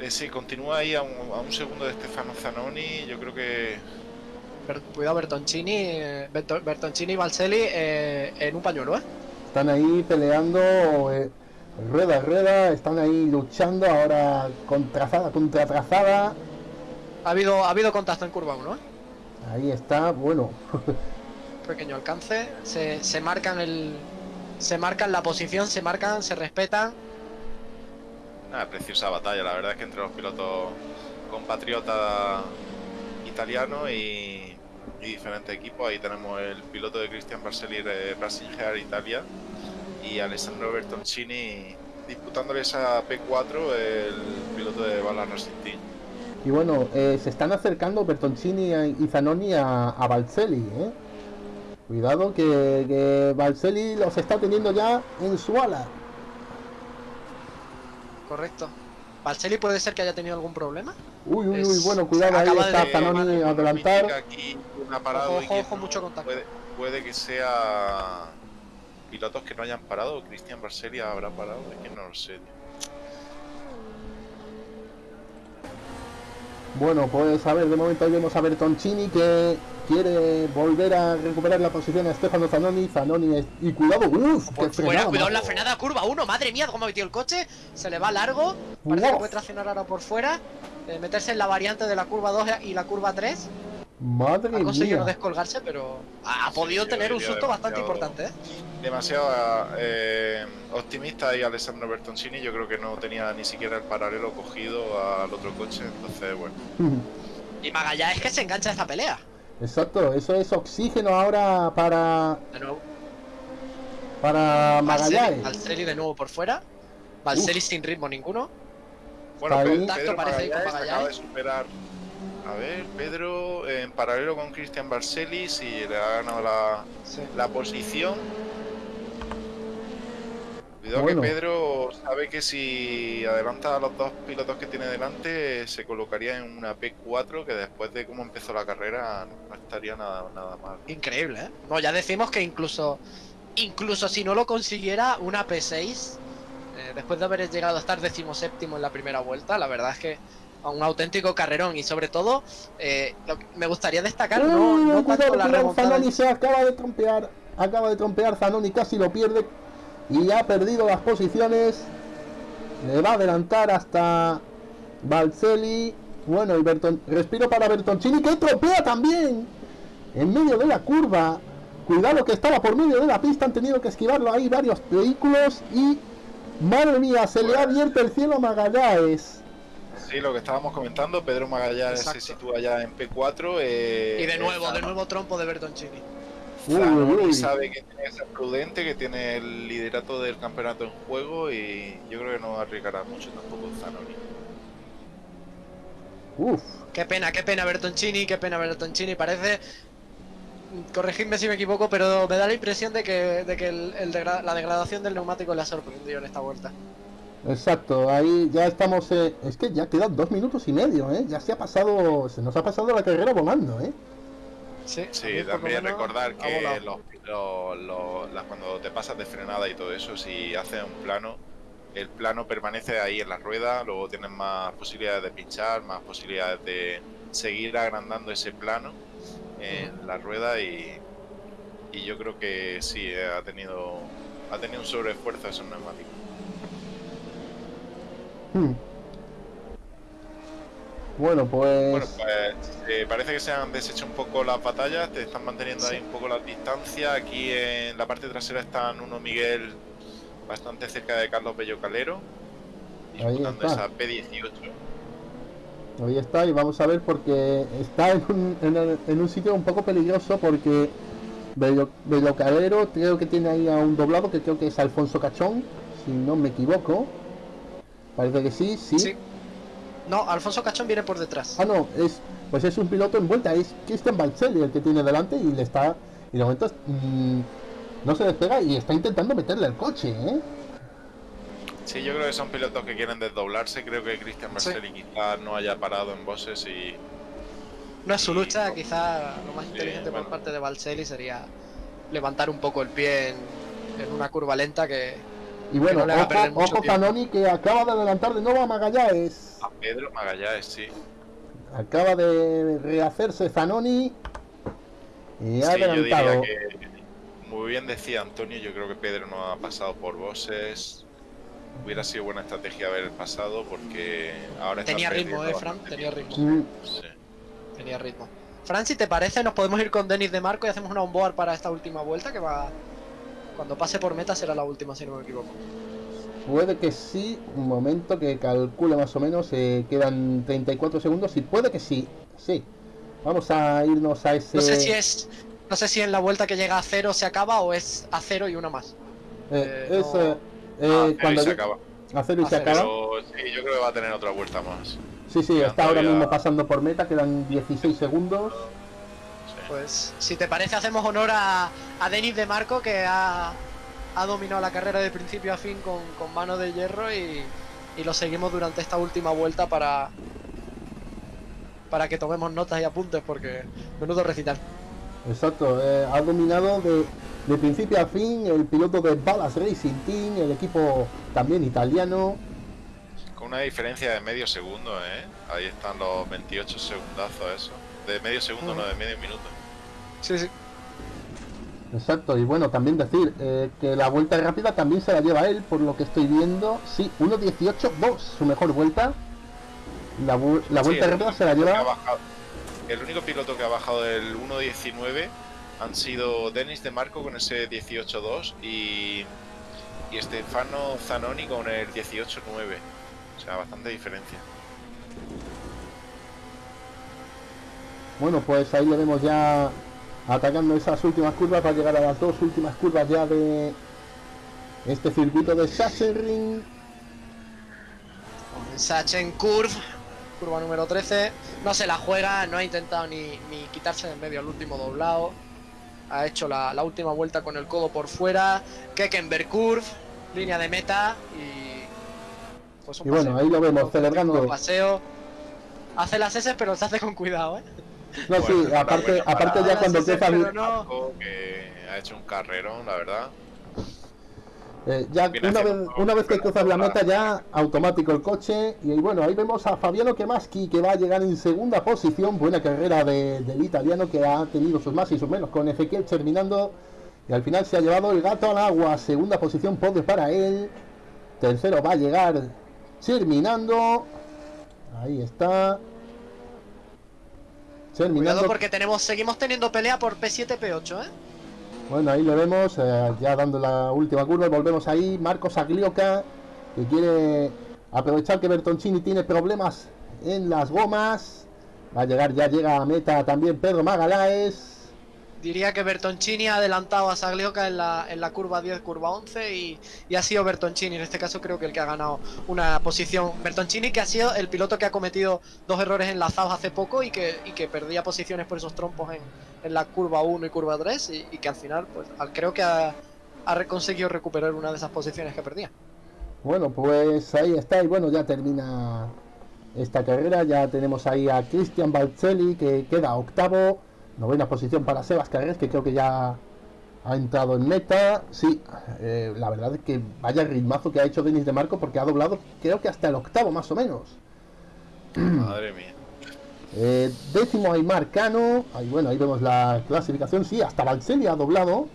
Eh, sí, continúa ahí a un, a un segundo de Stefano Zanoni. Yo creo que cuidado Bertoncini, eh, Berto- Bertoncini y Balselli eh, en un pañuelo, ¿eh? Están ahí peleando eh, rueda a rueda, están ahí luchando ahora con trazada contra trazada. Ha habido, ha habido contacto en curva 1, ¿eh? Ahí está, bueno, pequeño alcance, se, se marcan el se marcan la posición, se marcan, se respetan. Una preciosa batalla, la verdad es que entre los pilotos compatriotas italianos y, y diferentes equipos, ahí tenemos el piloto de Christian Barcelli de Racing Gear Italia y Alessandro Bertoncini disputándole esa P4 el piloto de Bala Racing Team. Y bueno, eh, se están acercando Bertoncini y Zanoni a, a Balselli, ¿eh? Cuidado que, que Balselli los está teniendo ya en su ala. Correcto. Balselli puede ser que haya tenido algún problema. Uy, uy, uy, bueno, cuidado, ahí acaba de está decir, Zanoni adelantar. Aquí una parada Ojo, ojo, mucho contacto. Puede, puede que sea pilotos que no hayan parado. Christian Barcelli habrá parado, es que no lo sé. Bueno, pues a ver, de momento ahí vemos a Bertoncini que quiere volver a recuperar la posición a Stefano Zanoni. Zanoni es... Y cuidado, uff, Por fuera, cuidado en la frenada curva 1, madre mía, cómo ha metido el coche. Se le va largo. Parece que Wow. puede traccionar ahora por fuera. eh, meterse en la variante de la curva 2 y la curva 3. Madre Ha conseguido no mía. descolgarse, pero ha podido tener un susto bastante demasiado- importante, ¿eh? Demasiado eh, optimista y Alessandro Bertoncini. Yo creo que no tenía ni siquiera el paralelo cogido al otro coche. Entonces, bueno, Y Magallanes que se engancha a esta pelea. Exacto, eso es oxígeno ahora para, De nuevo. para Magallanes. Balselli de nuevo por fuera. Balselli sin ritmo ninguno. bueno Contacto parece ahí con Magallanes acaba de Magallanes. superar. A ver, Pedro en paralelo con Christian Barcelli, si le ha ganado la, Sí. la posición. Cuidado Bueno. que Pedro sabe que si adelanta a los dos pilotos que tiene delante, se colocaría en una P4 que después de cómo empezó la carrera no estaría nada, nada mal. Increíble, ¿eh? No, ya decimos que incluso incluso si no lo consiguiera una P6, eh, después de haber llegado a estar decimoséptimo en la primera vuelta, la verdad es que a un auténtico carrerón y sobre todo eh, lo que me gustaría destacar no, Uy, no cuidado, la Zanoni se acaba de trompear. Acaba de trompear Zanoni, casi lo pierde. Y ha perdido las posiciones. le va a adelantar hasta Balcelli. Bueno, y Berton, respiro para Bertoncini que tropea también en medio de la curva. Cuidado que estaba por medio de la pista, han tenido que esquivarlo ahí varios vehículos y madre mía, se le ha abierto el cielo a Magallanes. Sí, lo que estábamos comentando, Pedro Magallanes Exacto. se sitúa ya en P4. eh, Y de nuevo, de nuevo trompo de Bertoncini. Uy, Zanoni uy, uy. sabe que tiene que ser prudente, que tiene el liderato del campeonato en juego y yo creo que no arriesgará mucho tampoco Zanoni. Uf, Qué pena, qué pena Bertoncini, qué pena Bertoncini. Parece. Corregidme si me equivoco, pero me da la impresión de que, de que el- el degra- la degradación del neumático le ha sorprendido en esta vuelta. Exacto, ahí ya estamos. eh, es que ya quedan dos minutos y medio, ¿eh? Ya se ha pasado, se nos ha pasado la carrera volando, ¿eh? Sí, Sí, también recordar que los, los- los- las- cuando te pasas de frenada y todo eso, si haces un plano, el plano permanece ahí en la rueda, luego tienes más posibilidades de pinchar, más posibilidades de seguir agrandando ese plano en la rueda y, y yo creo que sí, eh, ha tenido ha tenido un sobreesfuerzo esos neumáticos. Hmm. Bueno, pues. Bueno, pues eh, parece que se han deshecho un poco las batallas, te están manteniendo ahí un poco la distancia. Aquí en la parte trasera están uno Miguel bastante cerca de Carlos Bello Calero, Ahí disputando esa P18. Ahí está, y vamos a ver porque está en un, en el- en un sitio un poco peligroso porque Bello- Bellocalero creo que tiene ahí a un doblado que creo que es Alfonso Cachón, si no me equivoco. Parece que sí, sí. Sí. No, Alfonso Cachón viene por detrás. Ah, no, es pues es un piloto en vuelta, es Christian Balcelli el que tiene delante y le está y de momento mm, no se despega y está intentando meterle el coche, ¿eh? Sí, yo creo que son pilotos que quieren desdoblarse. Creo que Cristian Sí. Marcelli quizás no haya parado en bosses y No es su Y- lucha, quizá lo más Sí, inteligente bueno. por parte de Balcelli sería levantar un poco el pie en, en una curva lenta que Y bueno, no. Zanoni que acaba de adelantar de nuevo a Magallanes. a Pedro Magallanes, sí. Acaba de rehacerse Zanoni y ha Sí, yo diría adelantado. que, muy bien decía Antonio, yo creo que Pedro no ha pasado por bosses. Hubiera sido buena estrategia haber pasado porque ahora está tenía ritmo, eh, Fran, tenía ritmo. Sí. Tenía ritmo. Fran, si te parece, nos podemos ir con Denis de Marco y hacemos una onboard para esta última vuelta que va. Cuando pase por meta será la última, si no me equivoco. Puede que sí, un momento que calcule más o menos, eh, quedan 34 segundos y puede que sí, sí. Vamos a irnos a ese... No sé si es. No sé si en la vuelta que llega a cero se acaba o es a cero y una más. eh, eh, es, no- eh, eh, Ah, cuando se acaba. a cero y se cero. acaba. Pero sí, yo creo que va a tener otra vuelta más. Sí, sí, está ahora mismo pasando por meta, quedan 16 segundos. Pues si te parece, hacemos honor a, a Denis de Marco que ha, ha dominado la carrera de principio a fin con, con mano de hierro y, y lo seguimos durante esta última vuelta para. Para que tomemos notas y apuntes porque menudo recital. Exacto, eh, ha dominado de, de principio a fin el piloto de Ballas Racing Team, el equipo también italiano. Con una diferencia de medio segundo, ¿eh? Ahí están los 28 segundazos, eso. De medio segundo, no, de medio minuto. Sí, sí. Exacto, y bueno, también decir eh, que la vuelta rápida también se la lleva él, por lo que estoy viendo. Sí, 1.18.2, su mejor vuelta. La, vu- la vuelta el rápida se la lleva. el único piloto que ha bajado del 1.19 han sido Denis de Marco con ese 18.2 y, y Stefano Zanoni con el 18.9. O sea, bastante diferencia. Bueno, pues ahí le vemos ya atacando esas últimas curvas para llegar a las dos últimas curvas ya de este circuito de Sachsenring. Sachen Curve, curva número 13. No se la juega, no ha intentado ni, ni quitarse de en medio el último doblado. Ha hecho la, la última vuelta con el codo por fuera. Kekenberg Curve, línea de meta y. Pues un Y bueno, paseo. ahí lo vemos Un celebrando. paseo. Hace las S, pero se hace con cuidado, ¿eh? No, sí, aparte, aparte ya cuando empieza no. Que ha hecho un carrerón, la verdad. Eh, ya una vez, una vez que cruzas la meta ya automático el coche y bueno ahí vemos a Fabiano Kemaski que va a llegar en segunda posición buena carrera de- del italiano que ha tenido sus más y sus menos con Ezequiel terminando y al final se ha llevado el gato al agua segunda posición podio para él tercero va a llegar terminando. Ahí está. Terminando. Cuidado porque tenemos, seguimos teniendo pelea por P7, P8, ¿eh? Bueno, ahí lo vemos, eh, ya dando la última curva, volvemos ahí. Marcos Aglioca, que quiere aprovechar que Bertoncini tiene problemas en las gomas. Va a llegar, ya llega a meta también Pedro Magalaes. Diría que Bertoncini ha adelantado a Saglioca en la, en la curva 10, curva 11 y, y ha sido Bertoncini. En este caso creo que el que ha ganado una posición. Bertoncini que ha sido el piloto que ha cometido dos errores enlazados hace poco y que, y que perdía posiciones por esos trompos en, en la curva 1 y curva 3 y, que al final pues creo que ha, ha conseguido recuperar una de esas posiciones que perdía. Bueno, pues ahí está, y bueno, ya termina esta carrera. Ya tenemos ahí a Cristian Balcelli, que queda octavo. Novena posición para Sebas Carres, que creo que ya ha entrado en meta. Sí, eh, la verdad es que vaya ritmazo que ha hecho Denis de Marco, porque ha doblado, creo que hasta el octavo más o menos. Madre mía. Eh, décimo Aymar Cano. Ahí, bueno, ahí vemos la clasificación. Sí, hasta Balcelli ha doblado.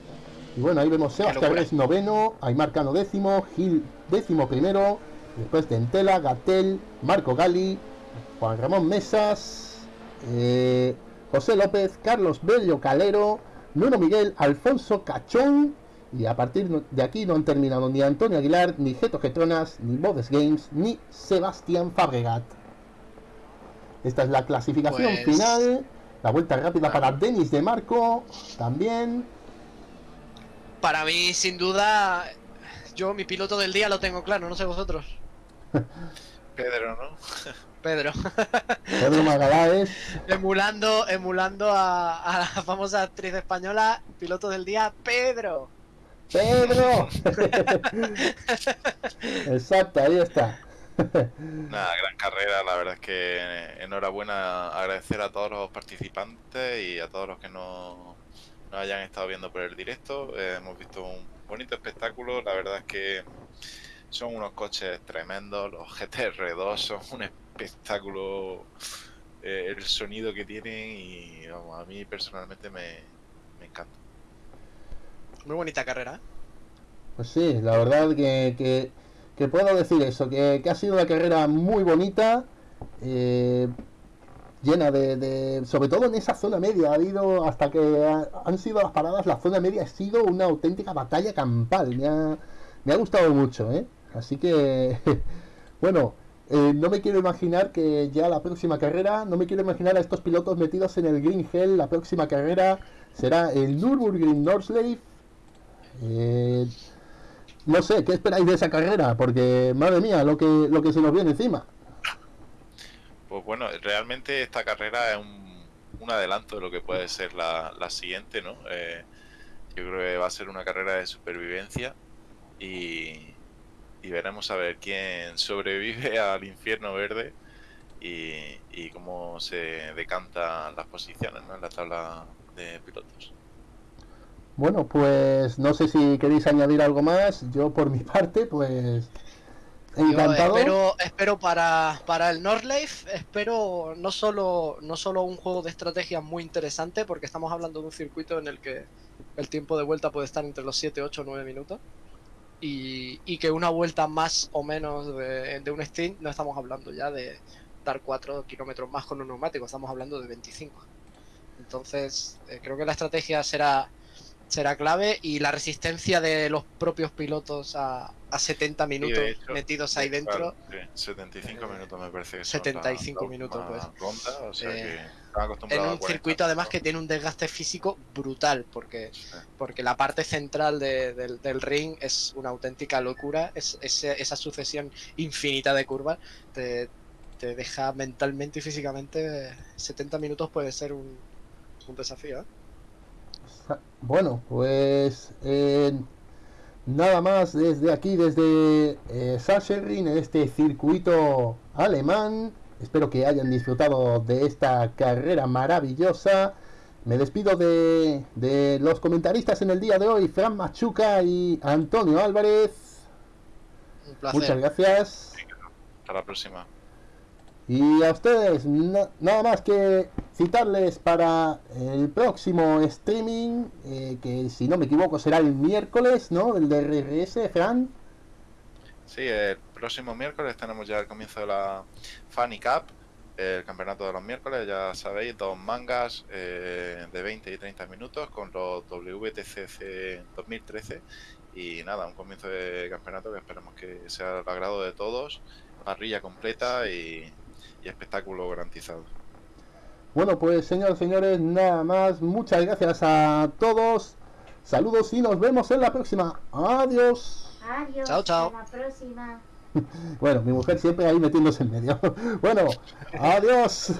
Y bueno, ahí vemos Sebas. Carres noveno, Aymar Cano décimo, Gil décimo primero, después Dentela, Gatel, Marco Gali, Juan Ramón Mesas, eh, José López, Carlos Bello Calero, Nuno Miguel, Alfonso Cachón. Y a partir de aquí no han terminado ni Antonio Aguilar, ni Geto Getronas, ni Bodes Games, ni Sebastián Fabregat. Esta es la clasificación Pues- final. La vuelta rápida para Denis de Marco. También. Para mí, sin duda, yo mi piloto del día lo tengo claro, no sé vosotros. Pedro, ¿no? Pedro. Pedro Magalaes. emulando emulando a, a la famosa actriz española, piloto del día, Pedro. ¡Pedro! Exacto, ahí está. Nada, gran carrera, la verdad es que enhorabuena, agradecer a todos los participantes y a todos los que nos, nos hayan estado viendo por el directo. Eh, hemos visto un bonito espectáculo, la verdad es que son unos coches tremendos, los GTR2 son un espectáculo, eh, el sonido que tienen y vamos, a mí personalmente me, me encanta. Muy bonita carrera. ¿eh? Pues sí, la verdad que, que, que puedo decir eso, que, que ha sido una carrera muy bonita, eh, llena de, de- sobre todo en esa zona media, ha habido, hasta que ha- han sido las paradas, la zona media ha sido una auténtica batalla campal, me ha, me ha gustado mucho, ¿eh? Así que, bueno, eh, no me quiero imaginar que ya la próxima carrera, no me quiero imaginar a estos pilotos metidos en el Green Hell, la próxima carrera será el Nürburgring Nordschleife. Eh, no sé, ¿qué esperáis de esa carrera? Porque, madre mía, lo que, lo que se nos viene encima. Pues bueno, realmente esta carrera es un, un adelanto de lo que puede ser la, la siguiente, ¿no? Eh, yo creo que va a ser una carrera de supervivencia y, y veremos a ver quién sobrevive al infierno verde y, y cómo se decantan las posiciones ¿no? en la tabla de pilotos. Bueno, pues no sé si queréis añadir algo más. Yo, por mi parte, pues. Yo Encantado. espero, espero para, para el Nordlife, espero no solo, no solo un juego de estrategia muy interesante, porque estamos hablando de un circuito en el que el tiempo de vuelta puede estar entre los 7, 8 o 9 minutos. Y, y que una vuelta más o menos de, de un stint, no estamos hablando ya de dar 4 kilómetros más con un neumático, estamos hablando de 25. Entonces, eh, creo que la estrategia será, será clave y la resistencia de los propios pilotos a, a 70 minutos hecho, metidos ahí dentro. Claro, sí, 75 Eh, minutos me parece que son 75 la- la minutos, última ronda, o sea Eh, que En un 40, circuito además que tiene un desgaste físico brutal, porque, Sí. porque la parte central de- del, del ring es una auténtica locura, es, esa sucesión infinita de curvas te, te deja mentalmente y físicamente 70 minutos puede ser un, un desafío. ¿eh? Bueno, pues. eh, nada más desde aquí, desde eh, Sachsenring, en este circuito alemán. Espero que hayan disfrutado de esta carrera maravillosa. Me despido de, de los comentaristas en el día de hoy, Fran Machuca y Antonio Álvarez. Un placer. Muchas gracias. Hasta la próxima. Y a ustedes, na- nada más que citarles para el próximo streaming, eh, que si no me equivoco será el miércoles, ¿no? El de RRS, Fran. Sí, el próximo miércoles tenemos ya el comienzo de la Funny Cup, el campeonato de los miércoles, ya sabéis, dos mangas eh, de 20 y 30 minutos con los WTCC 2013 y nada, un comienzo de campeonato que esperemos que sea al agrado de todos, parrilla completa y, y espectáculo garantizado. Bueno, pues señores, señores, nada más. Muchas gracias a todos. Saludos y nos vemos en la próxima. Adiós. Adiós. Chao, chao. Hasta la próxima. Bueno, mi mujer siempre ahí metiéndose en medio. Bueno, adiós.